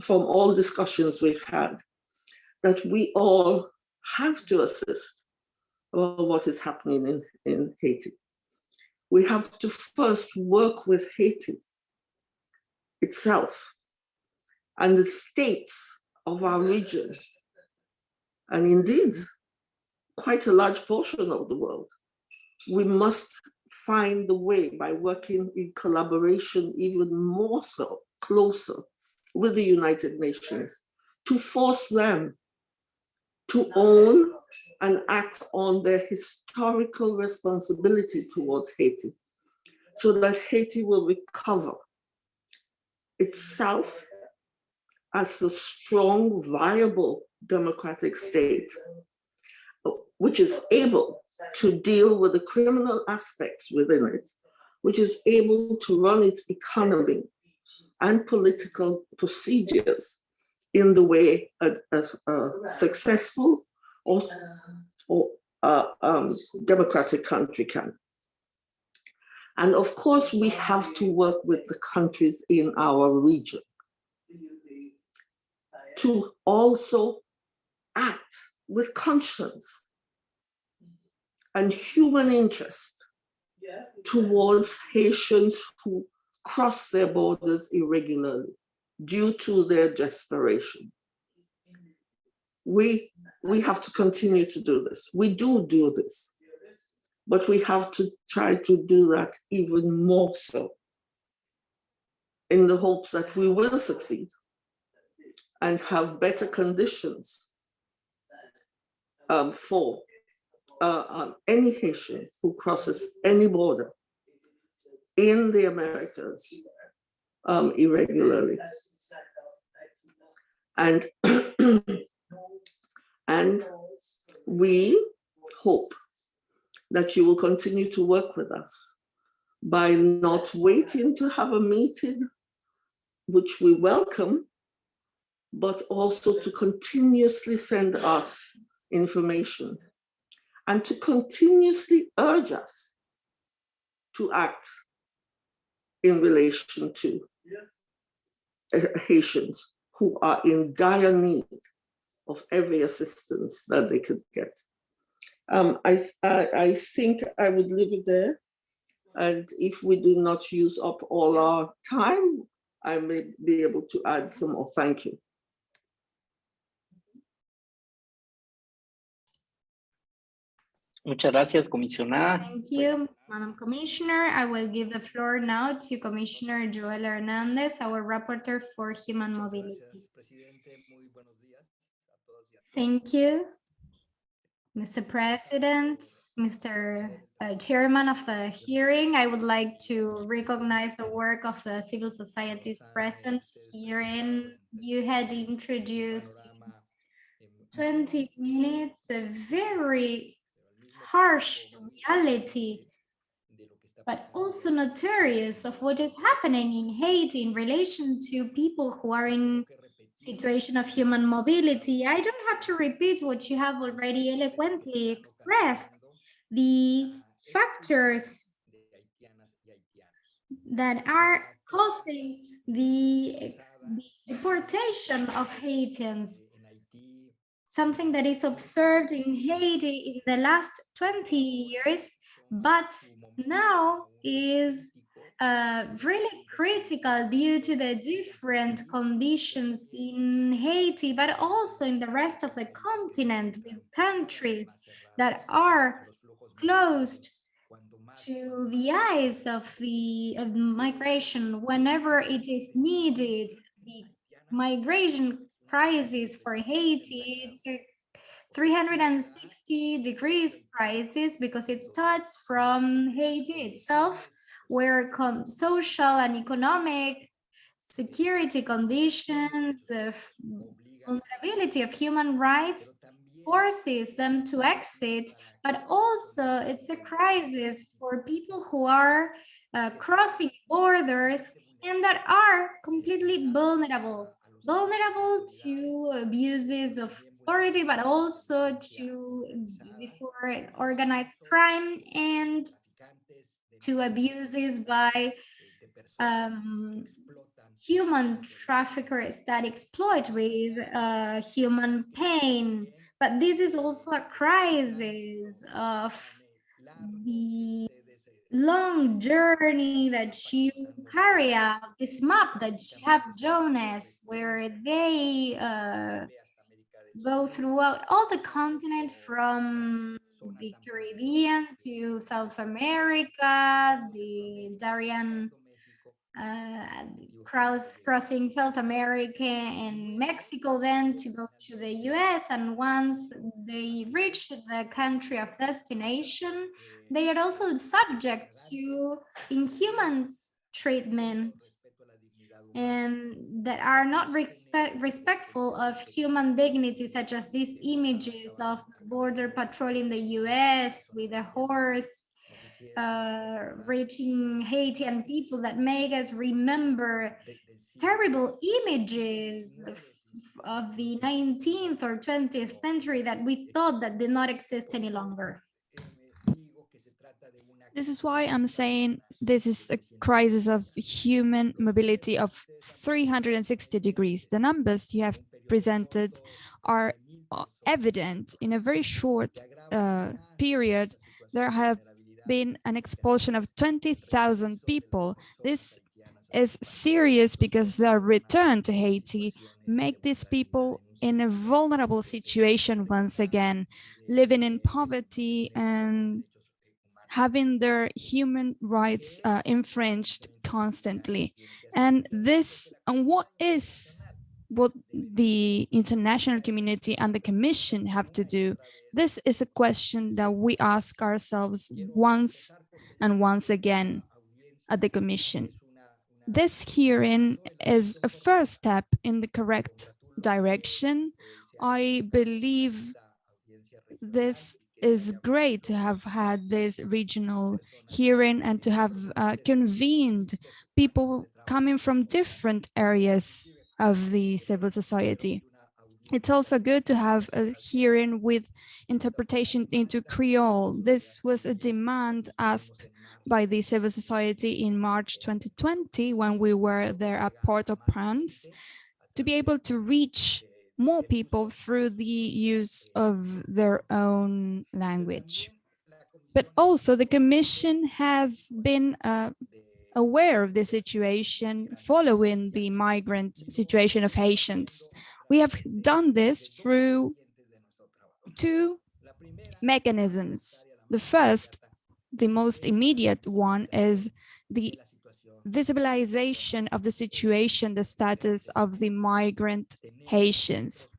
from all discussions we've had, that we all have to assist about what is happening in, in Haiti. We have to first work with Haiti itself and the states of our region, and indeed, quite a large portion of the world. We must find the way by working in collaboration even more so, closer with the United Nations to force them to own and act on their historical responsibility towards Haiti so that Haiti will recover itself as a strong, viable democratic state, which is able to deal with the criminal aspects within it, which is able to run its economy and political procedures in the way a, a, a successful or, or uh, um, democratic country can. And of course, we have to work with the countries in our region to also act with conscience and human interest towards Haitians who cross their borders irregularly due to their desperation. We, we have to continue to do this. We do do this, but we have to try to do that even more so in the hopes that we will succeed and have better conditions um, for uh, um, any Haitian who crosses any border in the Americas um, irregularly. And, and we hope that you will continue to work with us by not waiting to have a meeting, which we welcome, but also to continuously send us information and to continuously urge us to act in relation to Haitians who are in dire need of every assistance that they could get. Um, I, I, I think I would leave it there. And if we do not use up all our time, I may be able to add some more. Thank you. Muchas gracias, comisionada. Thank you, Madam Commissioner. I will give the floor now to Commissioner Joel Hernandez, our rapporteur for human mobility. Thank you, Mr. President, Mr. Uh, Chairman of the hearing. I would like to recognize the work of the civil societies present here and you had introduced 20 minutes, a very harsh mm-hmm. reality, but also notorious of what is happening in Haiti in relation to people who are in situation of human mobility. I don't have to repeat what you have already eloquently expressed. The factors that are causing the, the deportation of Haitians something that is observed in Haiti in the last 20 years, but now is uh, really critical due to the different conditions in Haiti, but also in the rest of the continent with countries that are closed to the eyes of the of migration whenever it is needed. The migration crisis for Haiti. It's a 360 degrees crisis because it starts from Haiti itself, where social and economic security conditions, the vulnerability of human rights forces them to exit, but also it's a crisis for people who are uh, crossing borders and that are completely vulnerable vulnerable to abuses of authority, but also to before organized crime and to abuses by um, human traffickers that exploit with uh, human pain. But this is also a crisis of the long journey that you carry out, this map that you have Jonas, where they uh, go throughout all the continent from the Caribbean to South America, the Darien uh, cross crossing South America and Mexico then to go to the US and once they reach the country of destination they are also subject to inhuman treatment and that are not respect, respectful of human dignity, such as these images of border patrol in the US with a horse uh, reaching Haitian people that make us remember terrible images of, of the 19th or 20th century that we thought that did not exist any longer. This is why I'm saying this is a crisis of human mobility of 360 degrees. The numbers you have presented are evident in a very short uh, period. There have been an expulsion of 20,000 people. This is serious because their return to Haiti make these people in a vulnerable situation once again, living in poverty and having their human rights uh, infringed constantly. And this, and what is what the international community and the commission have to do? This is a question that we ask ourselves once and once again at the commission. This hearing is a first step in the correct direction. I believe this is great to have had this regional hearing and to have uh, convened people coming from different areas of the civil society. It's also good to have a hearing with interpretation into Creole. This was a demand asked by the civil society in March 2020 when we were there at Port-au-Prince to be able to reach more people through the use of their own language. But also the Commission has been uh, aware of the situation following the migrant situation of Haitians. We have done this through two mechanisms. The first, the most immediate one, is the visibilization of the situation, the status of the migrant Haitians.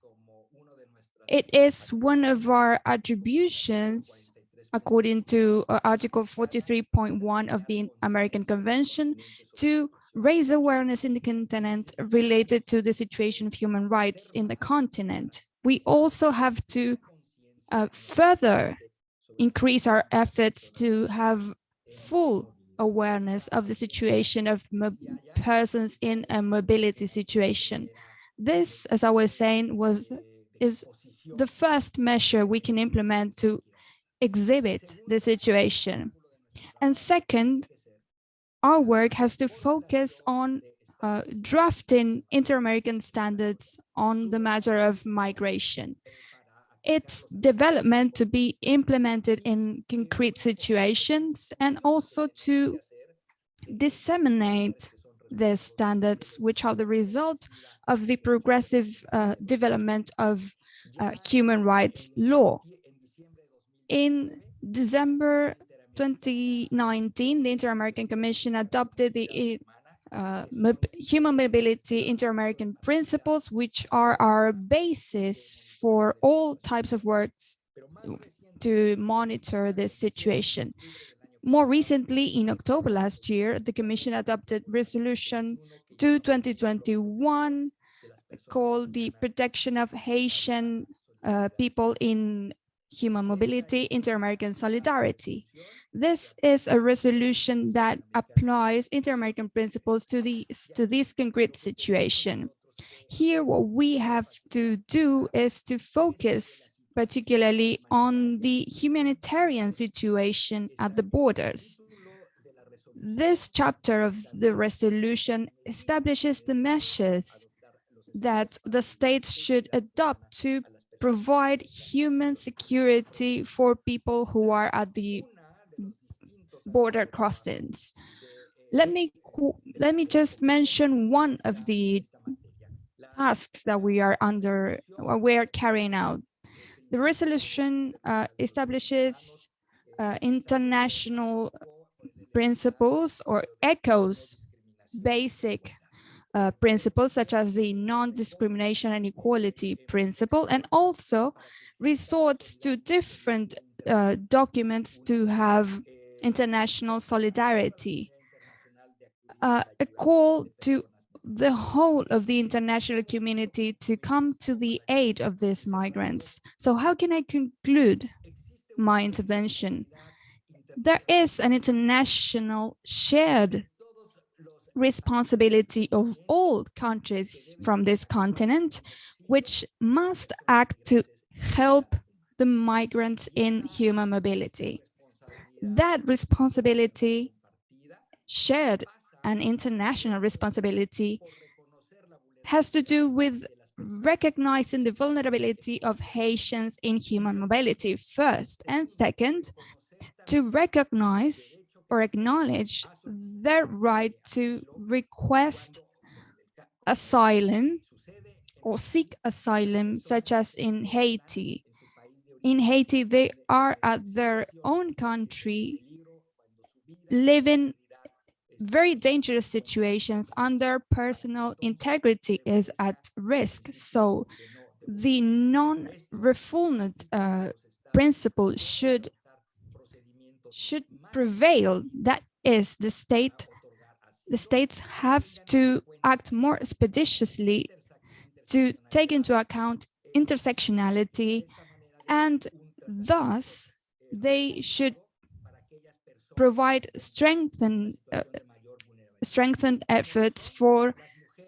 It is one of our attributions, according to uh, Article 43.1 of the American Convention, to raise awareness in the continent related to the situation of human rights in the continent. We also have to uh, further increase our efforts to have full awareness of the situation of persons in a mobility situation. This, as I was saying, was is the first measure we can implement to exhibit the situation. And second, our work has to focus on uh, drafting inter-American standards on the matter of migration. Its development to be implemented in concrete situations and also to disseminate the standards, which are the result of the progressive uh, development of uh, human rights law. In December 2019, the Inter-American Commission adopted the uh, human mobility inter-American principles, which are our basis for all types of works to monitor this situation. More recently, in October last year, the Commission adopted Resolution 2 2021 called the Protection of Haitian uh, People in Human Mobility, Inter-American Solidarity. This is a resolution that applies inter-American principles to, the, to this concrete situation. Here, what we have to do is to focus particularly on the humanitarian situation at the borders. This chapter of the resolution establishes the measures that the states should adopt to provide human security for people who are at the border crossings. Let me let me just mention one of the tasks that we are under we are carrying out. The resolution uh, establishes uh, international principles or echoes basic uh, principles such as the non-discrimination and equality principle and also resorts to different uh, documents to have international solidarity. Uh, a call to the whole of the international community to come to the aid of these migrants. So how can I conclude my intervention? There is an international shared responsibility of all countries from this continent, which must act to help the migrants in human mobility. That responsibility shared an international responsibility has to do with recognizing the vulnerability of Haitians in human mobility first, and second, to recognize or acknowledge their right to request asylum or seek asylum, such as in Haiti in Haiti, they are at their own country living very dangerous situations and their personal integrity is at risk. So the non-refoulement uh, principle should should prevail. That is the state. The states have to act more expeditiously to take into account intersectionality and thus they should provide strengthened uh, strengthened efforts for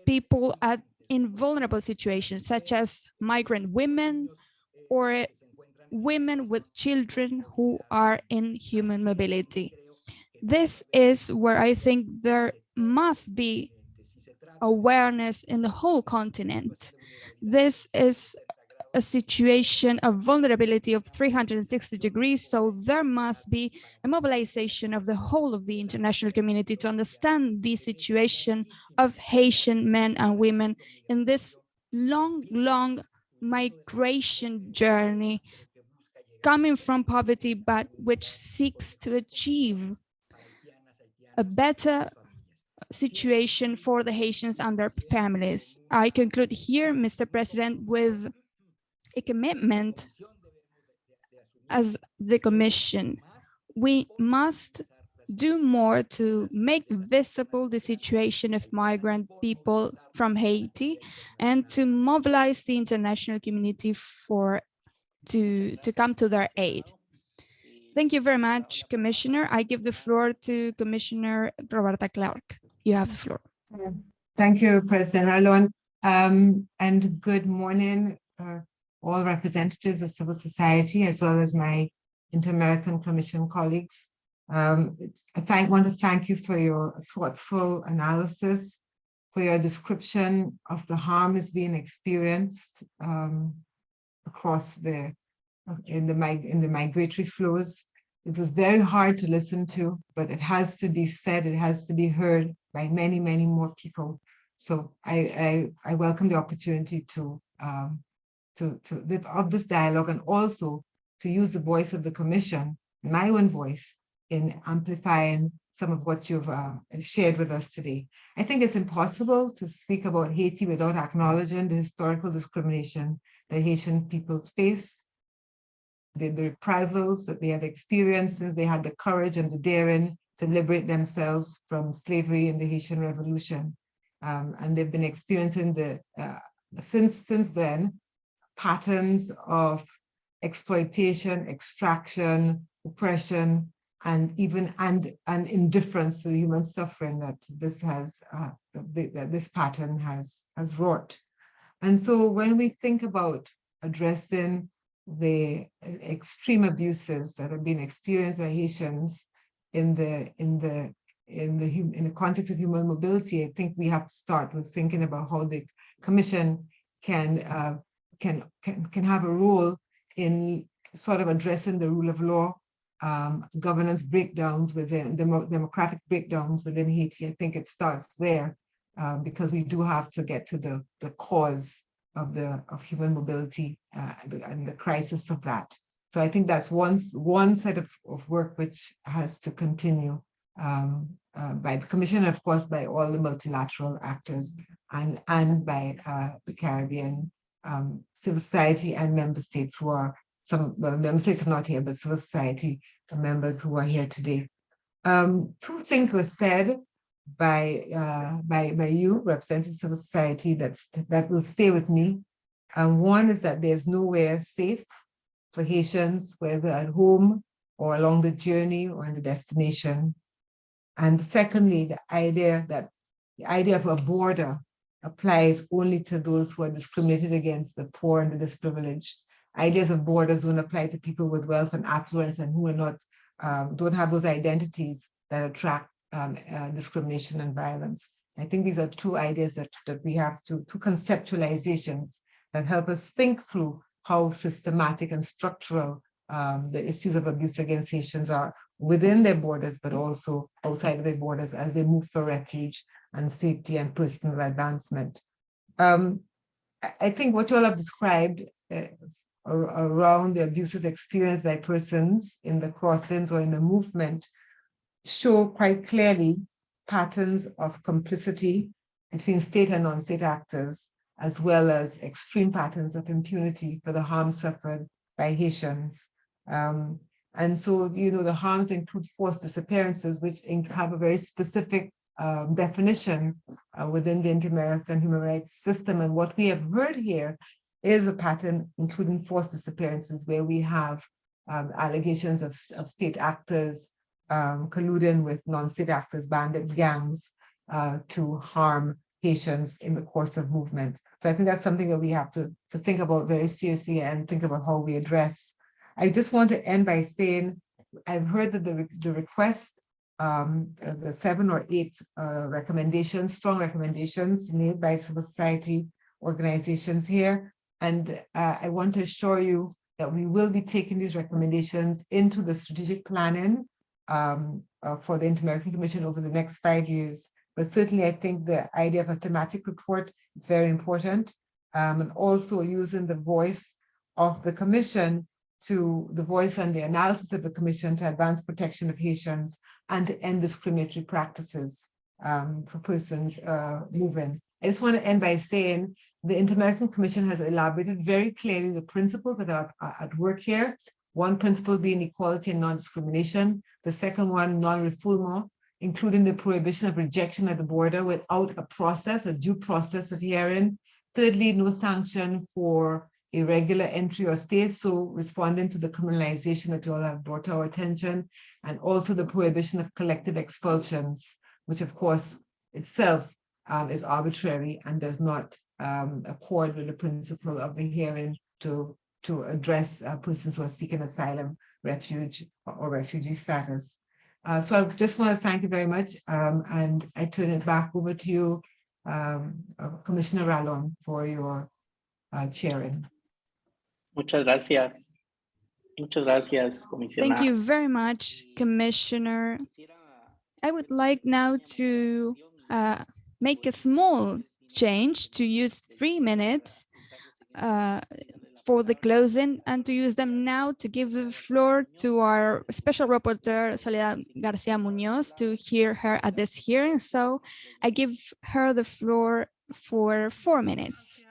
people at in vulnerable situations, such as migrant women or women with children who are in human mobility. This is where I think there must be awareness in the whole continent. This is a situation of vulnerability of 360 degrees. So there must be a mobilization of the whole of the international community to understand the situation of Haitian men and women in this long, long migration journey coming from poverty, but which seeks to achieve a better situation for the Haitians and their families. I conclude here, Mr. President, with a commitment as the Commission. We must do more to make visible the situation of migrant people from Haiti and to mobilize the international community for to, to come to their aid. Thank you very much, Commissioner. I give the floor to Commissioner Roberta Clarke. You have the floor. Thank you, President Ralón. Um, and good morning, uh, all representatives of civil society, as well as my Inter-American Commission colleagues. Um, I thank, want to thank you for your thoughtful analysis, for your description of the harm is being experienced um, across the in the in the migratory flows. It was very hard to listen to, but it has to be said, it has to be heard by many, many more people. So I I, I welcome the opportunity to um, to, to of this dialogue and also to use the voice of the commission, my own voice, in amplifying some of what you've uh, shared with us today. I think it's impossible to speak about Haiti without acknowledging the historical discrimination that Haitian people's face, the, the reprisals that they have experienced since they had the courage and the daring to liberate themselves from slavery in the Haitian Revolution. Um, and they've been experiencing the, uh, since, since then, patterns of exploitation, extraction, oppression, and even and, and indifference to the human suffering that this has uh, that this pattern has has wrought. And so when we think about addressing the extreme abuses that have been experienced by Haitians in the in the in the in the context of human mobility, I think we have to start with thinking about how the Commission can uh, can, can, can have a role in sort of addressing the rule of law, um, governance breakdowns within, democratic breakdowns within Haiti. I think it starts there uh, because we do have to get to the, the cause of the of human mobility uh, and the crisis of that. So I think that's one, one set of, of work which has to continue um, uh, by the Commission, of course, by all the multilateral actors and, and by uh, the Caribbean um, civil society and member states who are some well, member states are not here, but civil society members who are here today. Um, two things were said by uh, by by you, representatives of society, that's that will stay with me. And one is that there's nowhere safe for Haitians, whether at home or along the journey or in the destination. And secondly, the idea that the idea of a border applies only to those who are discriminated against, the poor and the disprivileged. Ideas of borders don't apply to people with wealth and affluence and who are not, um, don't have those identities that attract um, uh, discrimination and violence. I think these are two ideas that, that we have to, two conceptualizations that help us think through how systematic and structural um, the issues of abuse against Haitians are within their borders, but also outside of their borders as they move for refuge and safety and personal advancement. Um, I think what you all have described uh, around the abuses experienced by persons in the crossings or in the movement show quite clearly patterns of complicity between state and non-state actors, as well as extreme patterns of impunity for the harm suffered by Haitians. Um, and so, you know, the harms include forced disappearances, which have a very specific um, definition uh, within the inter-American human rights system. And what we have heard here is a pattern, including forced disappearances, where we have um, allegations of, of state actors um, colluding with non-state actors, bandits, gangs, uh, to harm Haitians in the course of movement. So I think that's something that we have to, to think about very seriously and think about how we address. I just want to end by saying, I've heard that the, the request, um, the seven or eight uh, recommendations, strong recommendations made by civil society organizations here. And uh, I want to assure you that we will be taking these recommendations into the strategic planning um, uh, for the Inter-American Commission over the next five years. But certainly I think the idea of a thematic report is very important um, and also using the voice of the commission to the voice and the analysis of the commission to advance protection of Haitians and to end discriminatory practices um, for persons uh, moving. I just want to end by saying the Inter-American Commission has elaborated very clearly the principles that are, are at work here. One principle being equality and non-discrimination. The second one, non-refoulement, including the prohibition of rejection at the border without a process, a due process of hearing. Thirdly, no sanction for irregular entry or stay, so responding to the criminalization that you all have brought to our attention, and also the prohibition of collective expulsions, which of course itself um, is arbitrary and does not um, accord with the principle of the hearing to, to address uh, persons who are seeking asylum, refuge, or refugee status. Uh, so I just want to thank you very much, um, and I turn it back over to you, um, uh, Commissioner Ralón, for your uh, chairing. Muchas gracias. Muchas gracias, Commissioner. Thank you very much, Commissioner. I would like now to uh, make a small change to use three minutes uh, for the closing and to use them now to give the floor to our special rapporteur, Soledad Garcia Munoz, to hear her at this hearing. So I give her the floor for four minutes.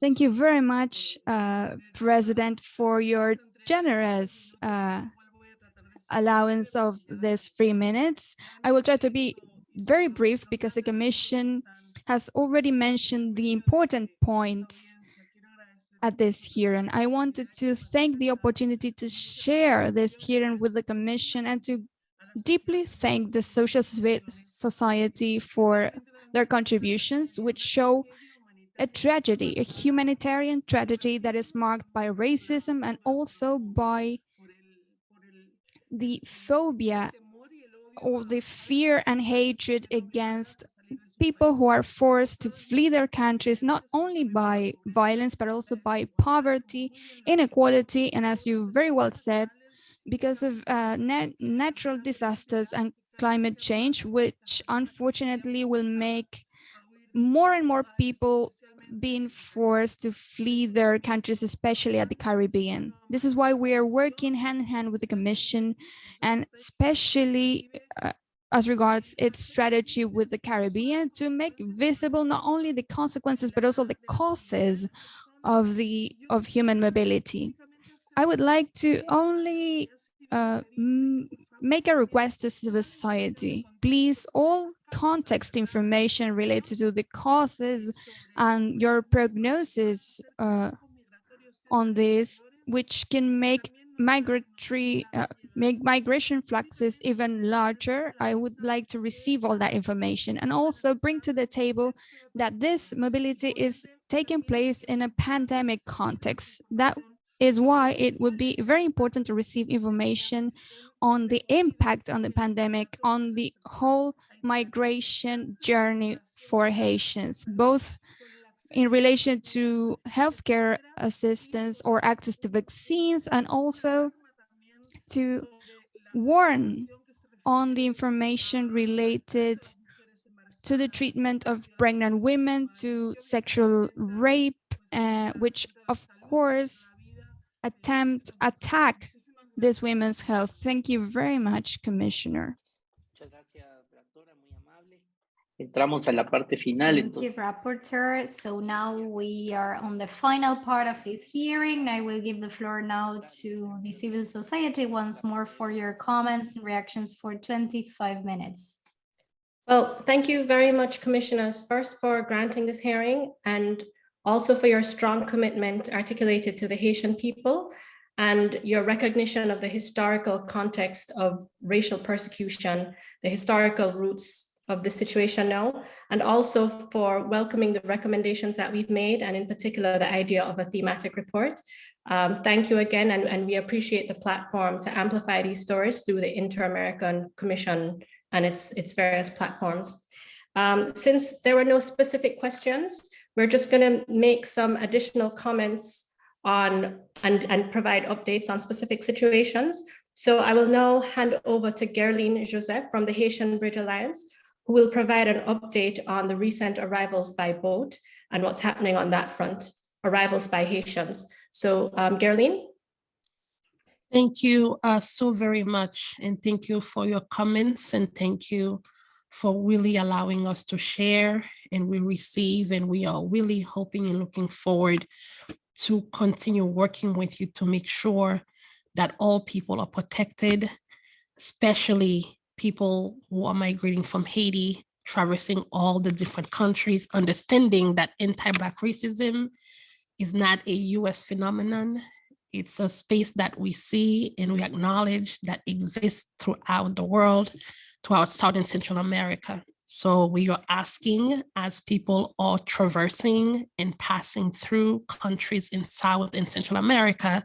Thank you very much, uh, President, for your generous uh, allowance of this three minutes. I will try to be very brief because the Commission has already mentioned the important points at this hearing. I wanted to thank the opportunity to share this hearing with the Commission and to deeply thank the social society for their contributions, which show a tragedy, a humanitarian tragedy that is marked by racism and also by the phobia or the fear and hatred against people who are forced to flee their countries, not only by violence, but also by poverty, inequality, and as you very well said, because of uh, nat natural disasters and climate change, which unfortunately will make more and more people being forced to flee their countries, especially at the Caribbean. This is why we are working hand in hand with the Commission and especially uh, as regards its strategy with the Caribbean to make visible not only the consequences, but also the causes of the of human mobility. I would like to only uh, make a request to civil society. Please, all context information related to the causes and your prognosis uh, on this, which can make migratory uh, make migration fluxes even larger. I would like to receive all that information and also bring to the table that this mobility is taking place in a pandemic context. That is why it would be very important to receive information on the impact on the pandemic on the whole migration journey for Haitians, both in relation to healthcare assistance or access to vaccines and also to warn on the information related to the treatment of pregnant women, to sexual rape, uh, which of course attempt attack this women's health. Thank you very much, Commissioner. Entramos a la parte final. Thank you, Rapporteur. So now we are on the final part of this hearing. I will give the floor now to the civil society once more for your comments and reactions for 25 minutes. Well, thank you very much, Commissioners, first for granting this hearing and also for your strong commitment articulated to the Haitian people and your recognition of the historical context of racial persecution, the historical roots of the situation now, and also for welcoming the recommendations that we've made, and in particular, the idea of a thematic report. Um, thank you again, and, and we appreciate the platform to amplify these stories through the Inter-American Commission and its, its various platforms. Um, since there were no specific questions, we're just going to make some additional comments on and, and provide updates on specific situations. So I will now hand over to Gerline Joseph from the Haitian Bridge Alliance, who will provide an update on the recent arrivals by boat and what's happening on that front, arrivals by Haitians. So um, Gerline. Thank you uh, so very much. And thank you for your comments and thank you for really allowing us to share and we receive and we are really hoping and looking forward to continue working with you to make sure that all people are protected, especially people who are migrating from Haiti, traversing all the different countries, understanding that anti-Black racism is not a US phenomenon. It's a space that we see and we acknowledge that exists throughout the world, throughout South and Central America. So we are asking as people are traversing and passing through countries in South and Central America,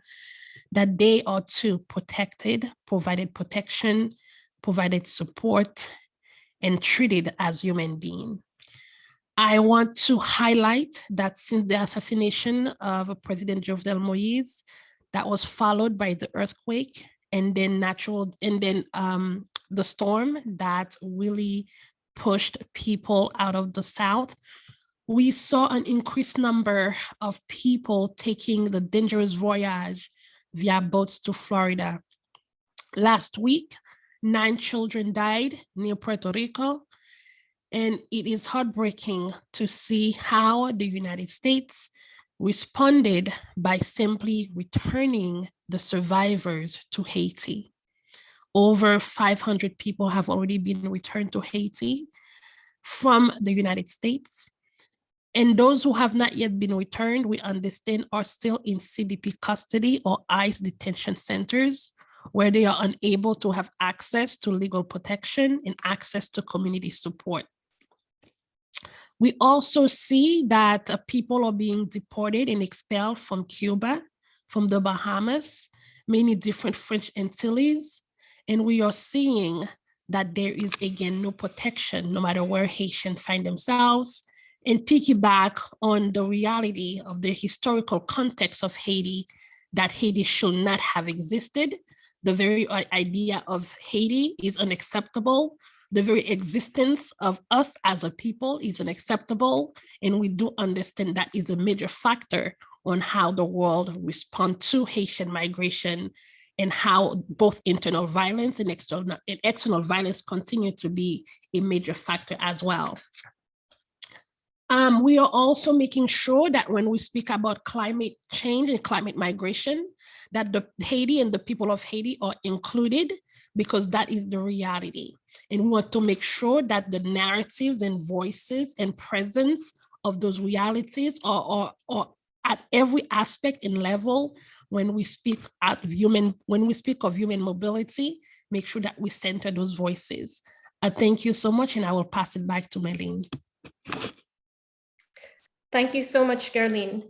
that they are too protected, provided protection, provided support, and treated as human beings. I want to highlight that since the assassination of President Jovenel Moïse, that was followed by the earthquake and then natural, and then um, the storm that really pushed people out of the South, we saw an increased number of people taking the dangerous voyage via boats to Florida. Last week, nine children died near Puerto Rico, and it is heartbreaking to see how the United States responded by simply returning the survivors to Haiti. Over 500 people have already been returned to Haiti from the United States. And those who have not yet been returned, we understand are still in CBP custody or ICE detention centers where they are unable to have access to legal protection and access to community support. We also see that uh, people are being deported and expelled from Cuba, from the Bahamas, many different French Antilles, and we are seeing that there is again no protection no matter where Haitians find themselves and piggyback on the reality of the historical context of Haiti that Haiti should not have existed. The very idea of Haiti is unacceptable. The very existence of us as a people is unacceptable. And we do understand that is a major factor on how the world respond to Haitian migration and how both internal violence and external, and external violence continue to be a major factor as well. Um, we are also making sure that when we speak about climate change and climate migration, that the Haiti and the people of Haiti are included because that is the reality. And we want to make sure that the narratives and voices and presence of those realities are, are, are at every aspect and level when we speak at human when we speak of human mobility make sure that we center those voices uh, thank you so much and i will pass it back to Melanie. Thank you so much Gerline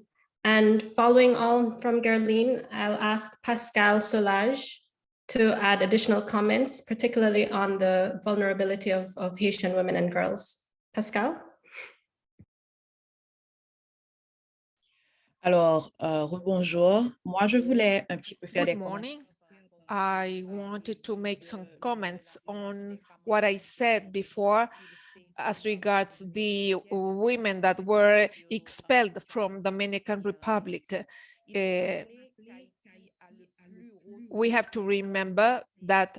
and following on from Gerline i'll ask Pascale Solages to add additional comments particularly on the vulnerability of, of haitian women and girls. Pascale? Alors, euh, bonjour. Moi, je voulais un petit peu faire Good morning. I wanted to make some comments on what I said before as regards the women that were expelled from Dominican Republic. Uh, we have to remember that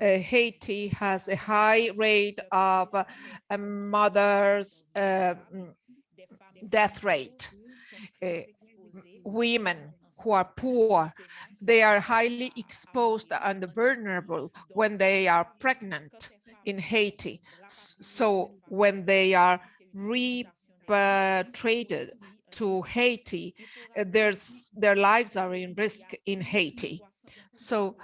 uh, Haiti has a high rate of uh, mothers uh, death rate. Uh, women who are poor, they are highly exposed and vulnerable when they are pregnant in Haiti. So when they are repatriated to Haiti, uh, there's, their lives are in risk in Haiti. So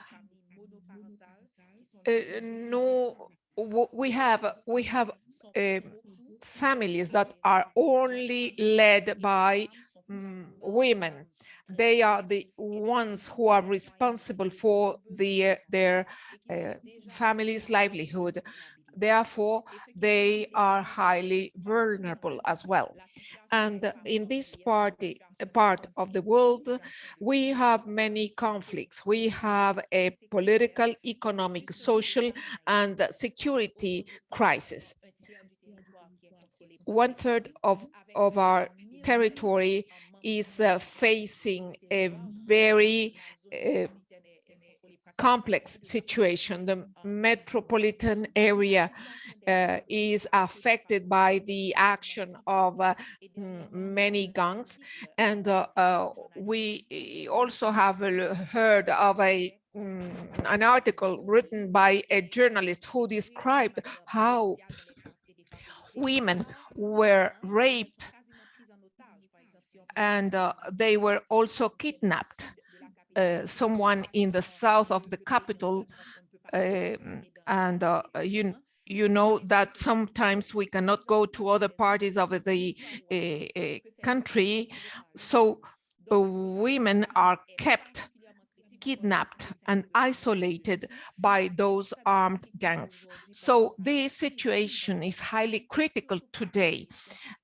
uh, no, we have we have uh, families that are only led by um, women. They are the ones who are responsible for the, their uh, family's livelihood. Therefore, they are highly vulnerable as well. And in this party, part of the world, we have many conflicts. We have a political, economic, social, and security crisis. One third of, of our territory is uh, facing a very uh, complex situation. The metropolitan area uh, is affected by the action of uh, many gangs. And uh, uh we also have heard of a um, an article written by a journalist who described how women were raped and uh, they were also kidnapped uh, someone in the south of the capital um, and uh, you you know that sometimes we cannot go to other parties of the uh, uh country. So women are kept kidnapped and isolated by those armed gangs. So this situation is highly critical today,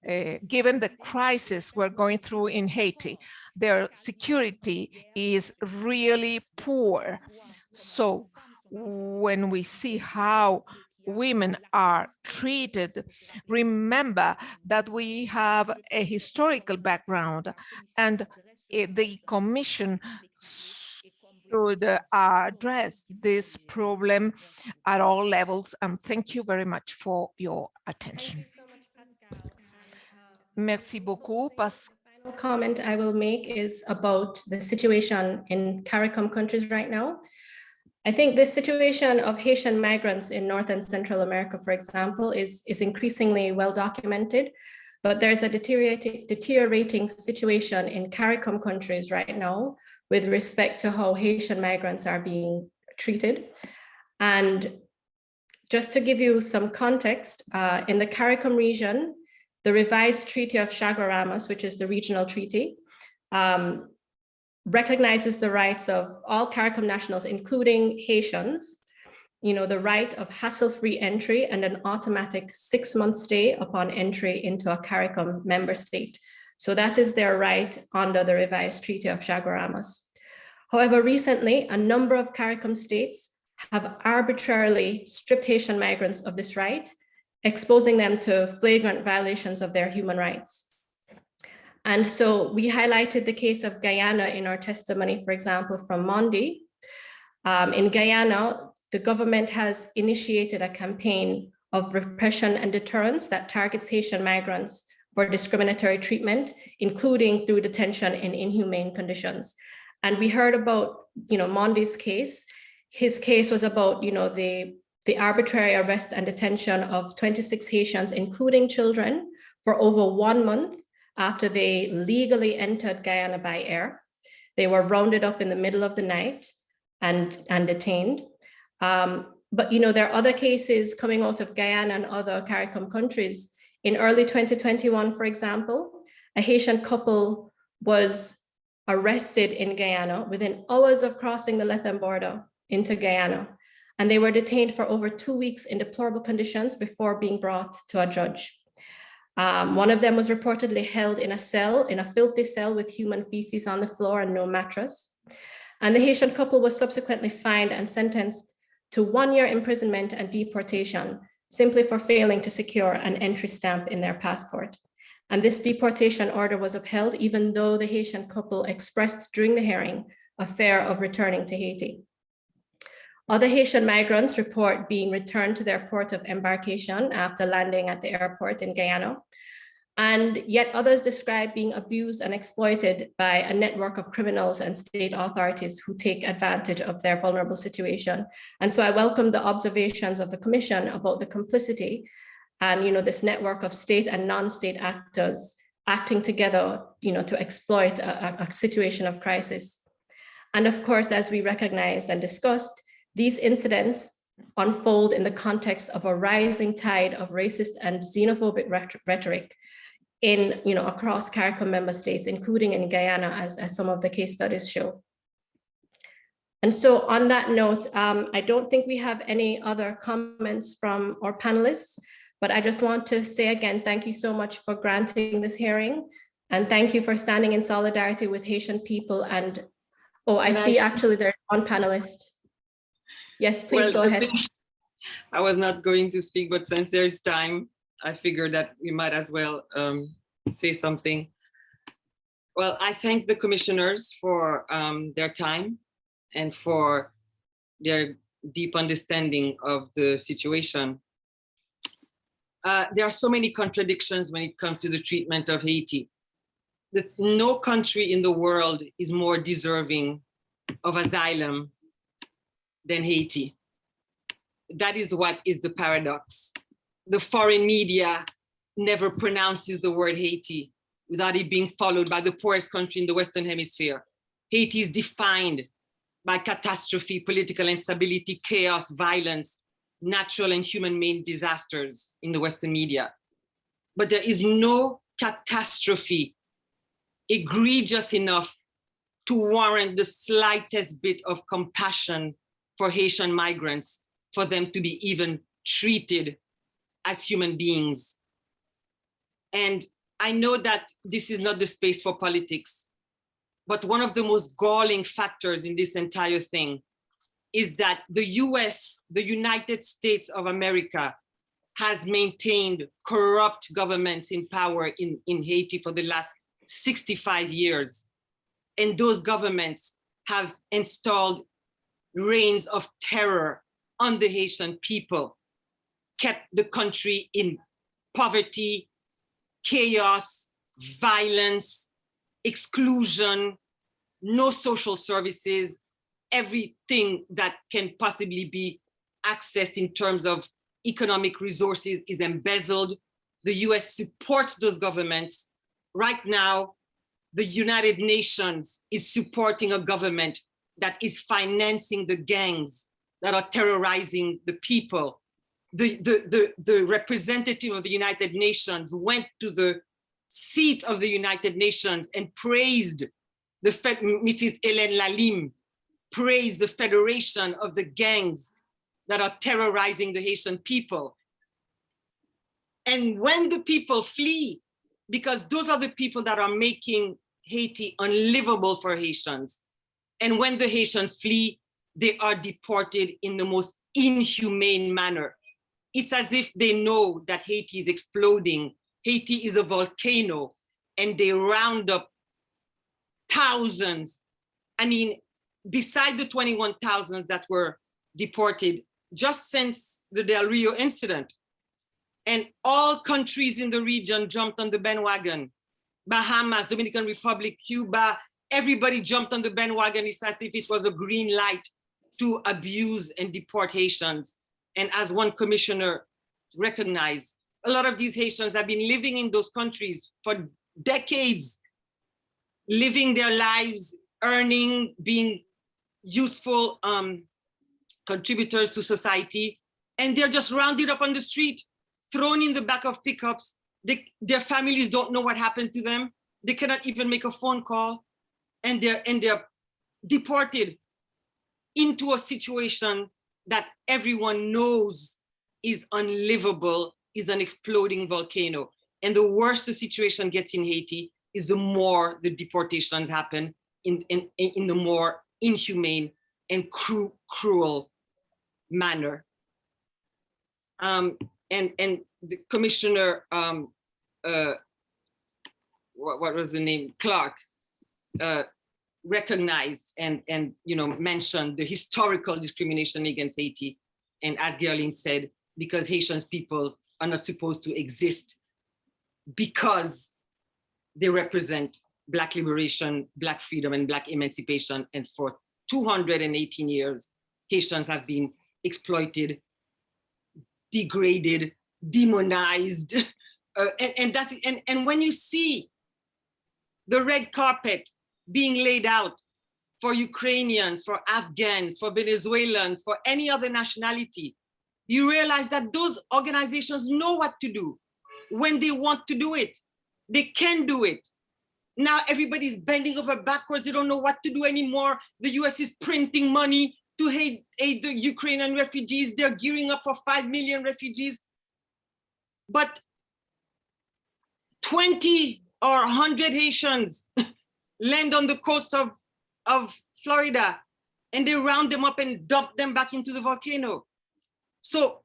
uh, given the crisis we're going through in Haiti. Their security is really poor. So when we see how women are treated, remember that we have a historical background and uh, the Commission should uh, address this problem at all levels. And thank you very much for your attention. Merci beaucoup. Pascale. Final comment I will make is about the situation in CARICOM countries right now. I think this situation of Haitian migrants in North and Central America, for example, is, is increasingly well documented, but there's a deteriorating, deteriorating situation in CARICOM countries right now with respect to how Haitian migrants are being treated. And just to give you some context, uh, in the CARICOM region, the revised Treaty of Chaguaramas, which is the regional treaty, um, recognizes the rights of all CARICOM nationals, including Haitians, you know, the right of hassle-free entry and an automatic six-month stay upon entry into a CARICOM member state. So that is their right under the revised Treaty of Chaguaramas. However, recently, a number of CARICOM states have arbitrarily stripped Haitian migrants of this right, exposing them to flagrant violations of their human rights. And so we highlighted the case of Guyana in our testimony, for example, from Mondi. Um, in Guyana, the government has initiated a campaign of repression and deterrence that targets Haitian migrants for discriminatory treatment, including through detention in inhumane conditions. And we heard about, you know, Mondi's case. His case was about, you know, the, the arbitrary arrest and detention of 26 Haitians, including children, for over one month after they legally entered Guyana by air. They were rounded up in the middle of the night and, and detained. Um, but, you know, there are other cases coming out of Guyana and other CARICOM countries. In early 2021, for example, a Haitian couple was arrested in Guyana within hours of crossing the Lethem border into Guyana. And they were detained for over two weeks in deplorable conditions before being brought to a judge. Um, one of them was reportedly held in a cell, in a filthy cell with human feces on the floor and no mattress. And the Haitian couple was subsequently fined and sentenced to one year imprisonment and deportation simply for failing to secure an entry stamp in their passport. And this deportation order was upheld even though the Haitian couple expressed during the hearing a fear of returning to Haiti. Other Haitian migrants report being returned to their port of embarkation after landing at the airport in Guyana and yet others describe being abused and exploited by a network of criminals and state authorities who take advantage of their vulnerable situation. And so I welcome the observations of the commission about the complicity and you know this network of state and non-state actors acting together you know to exploit a, a situation of crisis. And of course, as we recognized and discussed, these incidents unfold in the context of a rising tide of racist and xenophobic rhetoric in, you know, across CARICOM member states, including in Guyana, as, as some of the case studies show. And so on that note, um, I don't think we have any other comments from our panelists, but I just want to say again, thank you so much for granting this hearing. And thank you for standing in solidarity with Haitian people. And, oh, I And see see- actually there's one panelist. Yes, please Well, go ahead. I was not going to speak, but since there's time, I figured that we might as well um, say something. Well, I thank the commissioners for um, their time and for their deep understanding of the situation. Uh, there are so many contradictions when it comes to the treatment of Haiti. The, no country in the world is more deserving of asylum than Haiti. That is what is the paradox. The foreign media never pronounces the word Haiti without it being followed by the poorest country in the Western hemisphere. Haiti is defined by catastrophe, political instability, chaos, violence, natural and human-made disasters in the Western media. But there is no catastrophe egregious enough to warrant the slightest bit of compassion for Haitian migrants, for them to be even treated as human beings. And I know that this is not the space for politics, but one of the most galling factors in this entire thing is that the US, the United States of America, has maintained corrupt governments in power in, in Haiti for the last 65 years. And those governments have installed reigns of terror on the Haitian people, kept the country in poverty, chaos, violence, exclusion, no social services, everything that can possibly be accessed in terms of economic resources is embezzled. The US supports those governments. Right now, the United Nations is supporting a government that is financing the gangs that are terrorizing the people. The, the, the, the representative of the United Nations went to the seat of the United Nations and praised the Mrs. Hélène La Lime, praised the federation of the gangs that are terrorizing the Haitian people. And when the people flee, because those are the people that are making Haiti unlivable for Haitians. And when the Haitians flee, they are deported in the most inhumane manner. It's as if they know that Haiti is exploding. Haiti is a volcano and they round up thousands. I mean, beside the 21,000 that were deported just since the Del Rio incident, and all countries in the region jumped on the bandwagon. Bahamas, Dominican Republic, Cuba, everybody jumped on the bandwagon. It's as if it was a green light to abuse and deport Haitians. And as one commissioner recognized, a lot of these Haitians have been living in those countries for decades, living their lives, earning, being useful um, contributors to society, and they're just rounded up on the street, thrown in the back of pickups. They, their families don't know what happened to them. They cannot even make a phone call, and they're and they're deported into a situation that everyone knows is unlivable, is an exploding volcano. And the worse the situation gets in Haiti, is the more the deportations happen in, in, in the more inhumane and cru cruel manner. Um, and, and the commissioner, um, uh, what, what was the name, Clarke, uh, recognized and, and you know, mentioned the historical discrimination against Haiti. And as Gerline said, because Haitian peoples are not supposed to exist because they represent Black liberation, Black freedom, and Black emancipation. And for 218 years, Haitians have been exploited, degraded, demonized. Uh, and, and, that's, and, and when you see the red carpet being laid out for Ukrainians, for Afghans, for Venezuelans, for any other nationality, you realize that those organizations know what to do when they want to do it. They can do it. Now everybody's bending over backwards. They don't know what to do anymore. The US is printing money to aid, aid the Ukrainian refugees. They're gearing up for 5 million refugees. But 20 or 100 Haitians land on the coast of, of Florida and they round them up and dump them back into the volcano. So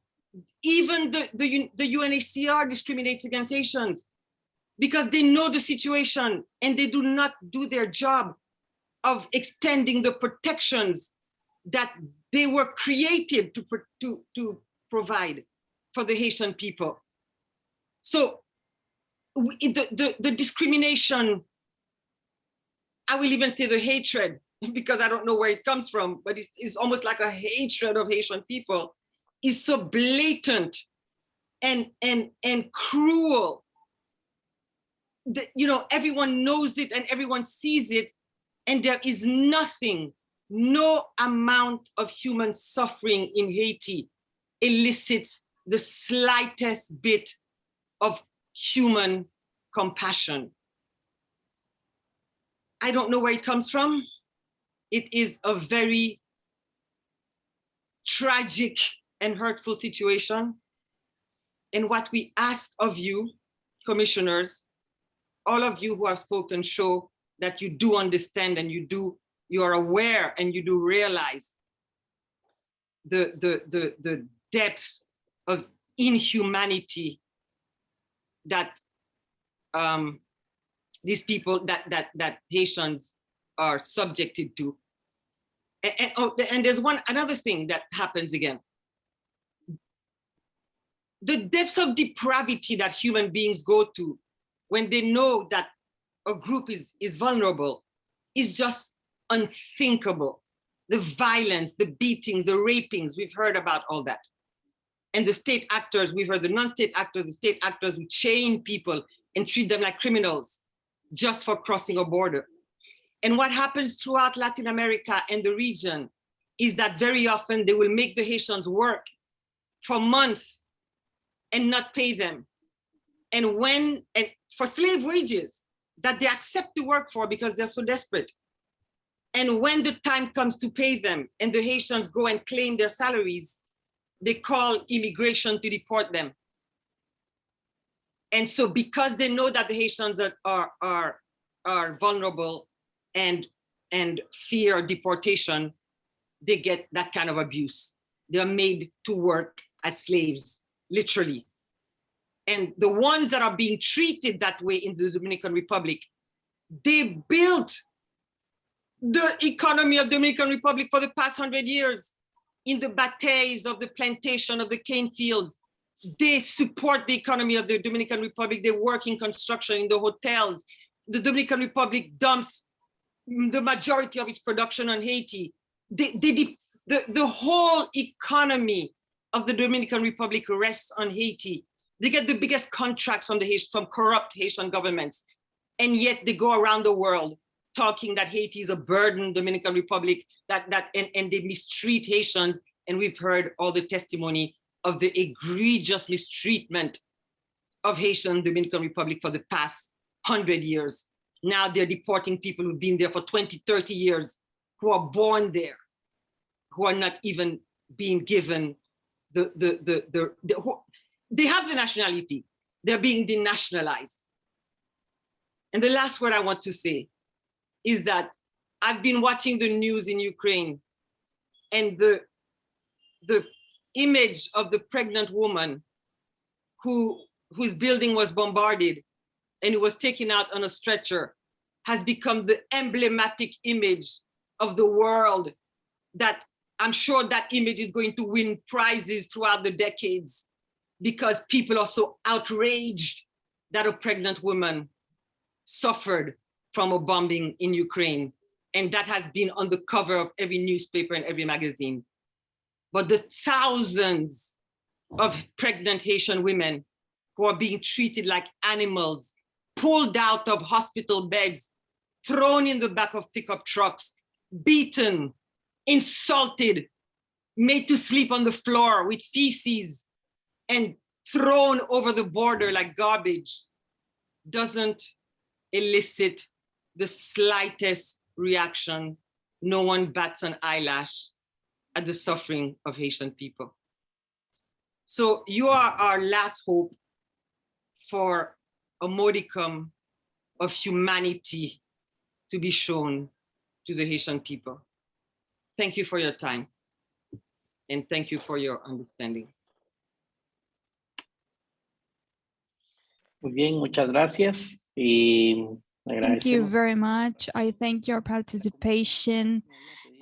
even the, the, the UNHCR discriminates against Haitians because they know the situation and they do not do their job of extending the protections that they were created to, to, to provide for the Haitian people. So the, the, the discrimination, I will even say the hatred, because I don't know where it comes from, but it's, it's almost like a hatred of Haitian people, is so blatant and, and, and cruel that, you know, everyone knows it and everyone sees it, and there is nothing, no amount of human suffering in Haiti elicits the slightest bit of human compassion. I don't know where it comes from. It is a very tragic and hurtful situation. And what we ask of you, commissioners, all of you who have spoken show that you do understand and you do, you are aware and you do realize the, the, the, the depths of inhumanity that um, these people that that that Haitians are subjected to. And, and, oh, and there's one another thing that happens again. The depths of depravity that human beings go to when they know that a group is, is vulnerable is just unthinkable. The violence, the beatings, the rapings, we've heard about all that and the state actors, we've heard the non-state actors, the state actors who chain people and treat them like criminals just for crossing a border. And what happens throughout Latin America and the region is that very often they will make the Haitians work for months and not pay them. And when, and for slave wages that they accept to work for because they're so desperate. And when the time comes to pay them and the Haitians go and claim their salaries, they call immigration to deport them. And so because they know that the Haitians are, are, are, are vulnerable and, and fear deportation, they get that kind of abuse. They're made to work as slaves, literally. And the ones that are being treated that way in the Dominican Republic, they built the economy of Dominican Republic for the past hundred years in the bateys of the plantation of the cane fields. They support the economy of the Dominican Republic. They work in construction in the hotels. The Dominican Republic dumps the majority of its production on Haiti. They, they, the, the whole economy of the Dominican Republic rests on Haiti. They get the biggest contracts from the from corrupt Haitian governments. And yet they go around the world talking that Haiti is a burden, Dominican Republic, that, that and, and they mistreat Haitians. And we've heard all the testimony of the egregious mistreatment of Haitian Dominican Republic for the past 100 years. Now they're deporting people who've been there for 20, 30 years, who are born there, who are not even being given the, the, the, the, the who, they have the nationality, they're being denationalized. And the last word I want to say is that I've been watching the news in Ukraine and the, the image of the pregnant woman who, whose building was bombarded and was taken out on a stretcher has become the emblematic image of the world that I'm sure that image is going to win prizes throughout the decades because people are so outraged that a pregnant woman suffered from a bombing in Ukraine. And that has been on the cover of every newspaper and every magazine. But the thousands of pregnant Haitian women who are being treated like animals, pulled out of hospital beds, thrown in the back of pickup trucks, beaten, insulted, made to sleep on the floor with feces and thrown over the border like garbage doesn't elicit the slightest reaction. No one bats an eyelash at the suffering of Haitian people. So you are our last hope for a modicum of humanity to be shown to the Haitian people. Thank you for your time. And thank you for your understanding. Muy bien, muchas gracias. Y Thank you very much. I thank your participation.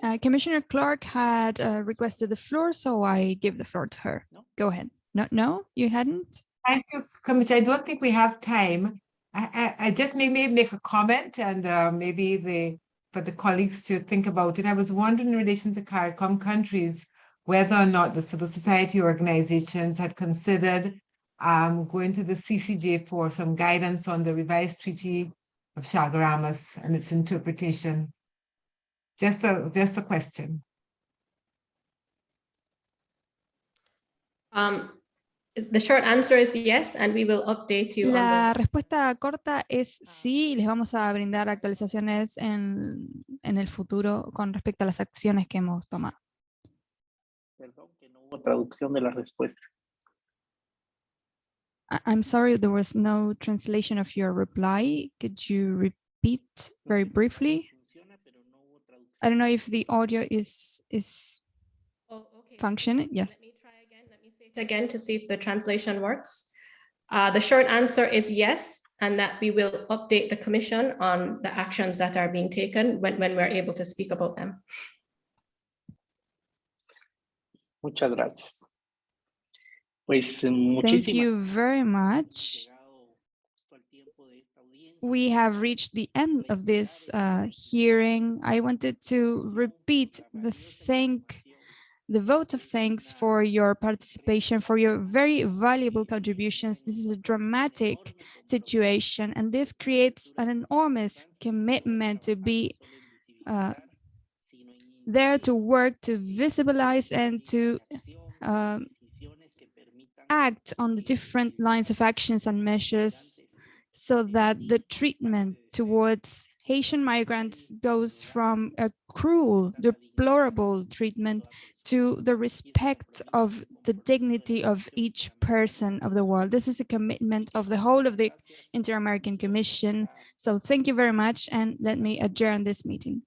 Uh, Commissioner Clarke had uh, requested the floor, so I give the floor to her. Go ahead. No, no, you hadn't? Thank you, Commissioner. I don't think we have time. I, I, I just may, may make a comment and uh, maybe the, for the colleagues to think about it. I was wondering in relation to CARICOM countries, whether or not the civil society organizations had considered um, going to the CCJ for some guidance on the revised Treaty of Chaguaramas and its interpretation. Just a, just a question. Um, the short answer is yes, and we will update you on La those. respuesta corta es sí, les vamos a brindar actualizaciones en, en el futuro con respecto a las acciones que hemos tomado. Perdón que no hubo traducción de la respuesta. I'm sorry, there was no translation of your reply. Could you repeat very briefly? I don't know if the audio is is Oh, okay. functioning. Yes. Let me try again. Let me say it Again, to see if the translation works. Uh, the short answer is yes, and that we will update the commission on the actions that are being taken when, when we're able to speak about them. Muchas gracias. Pues Thank you very much. We have reached the end of this uh, hearing. I wanted to repeat the thank, the vote of thanks for your participation, for your very valuable contributions. This is a dramatic situation, and this creates an enormous commitment to be uh, there to work to visibilize and to um, act on the different lines of actions and measures so that the treatment towards Haitian migrants goes from a cruel, deplorable treatment to the respect of the dignity of each person of the world. This is a commitment of the whole of the Inter-American Commission. So thank you very much and let me adjourn this meeting.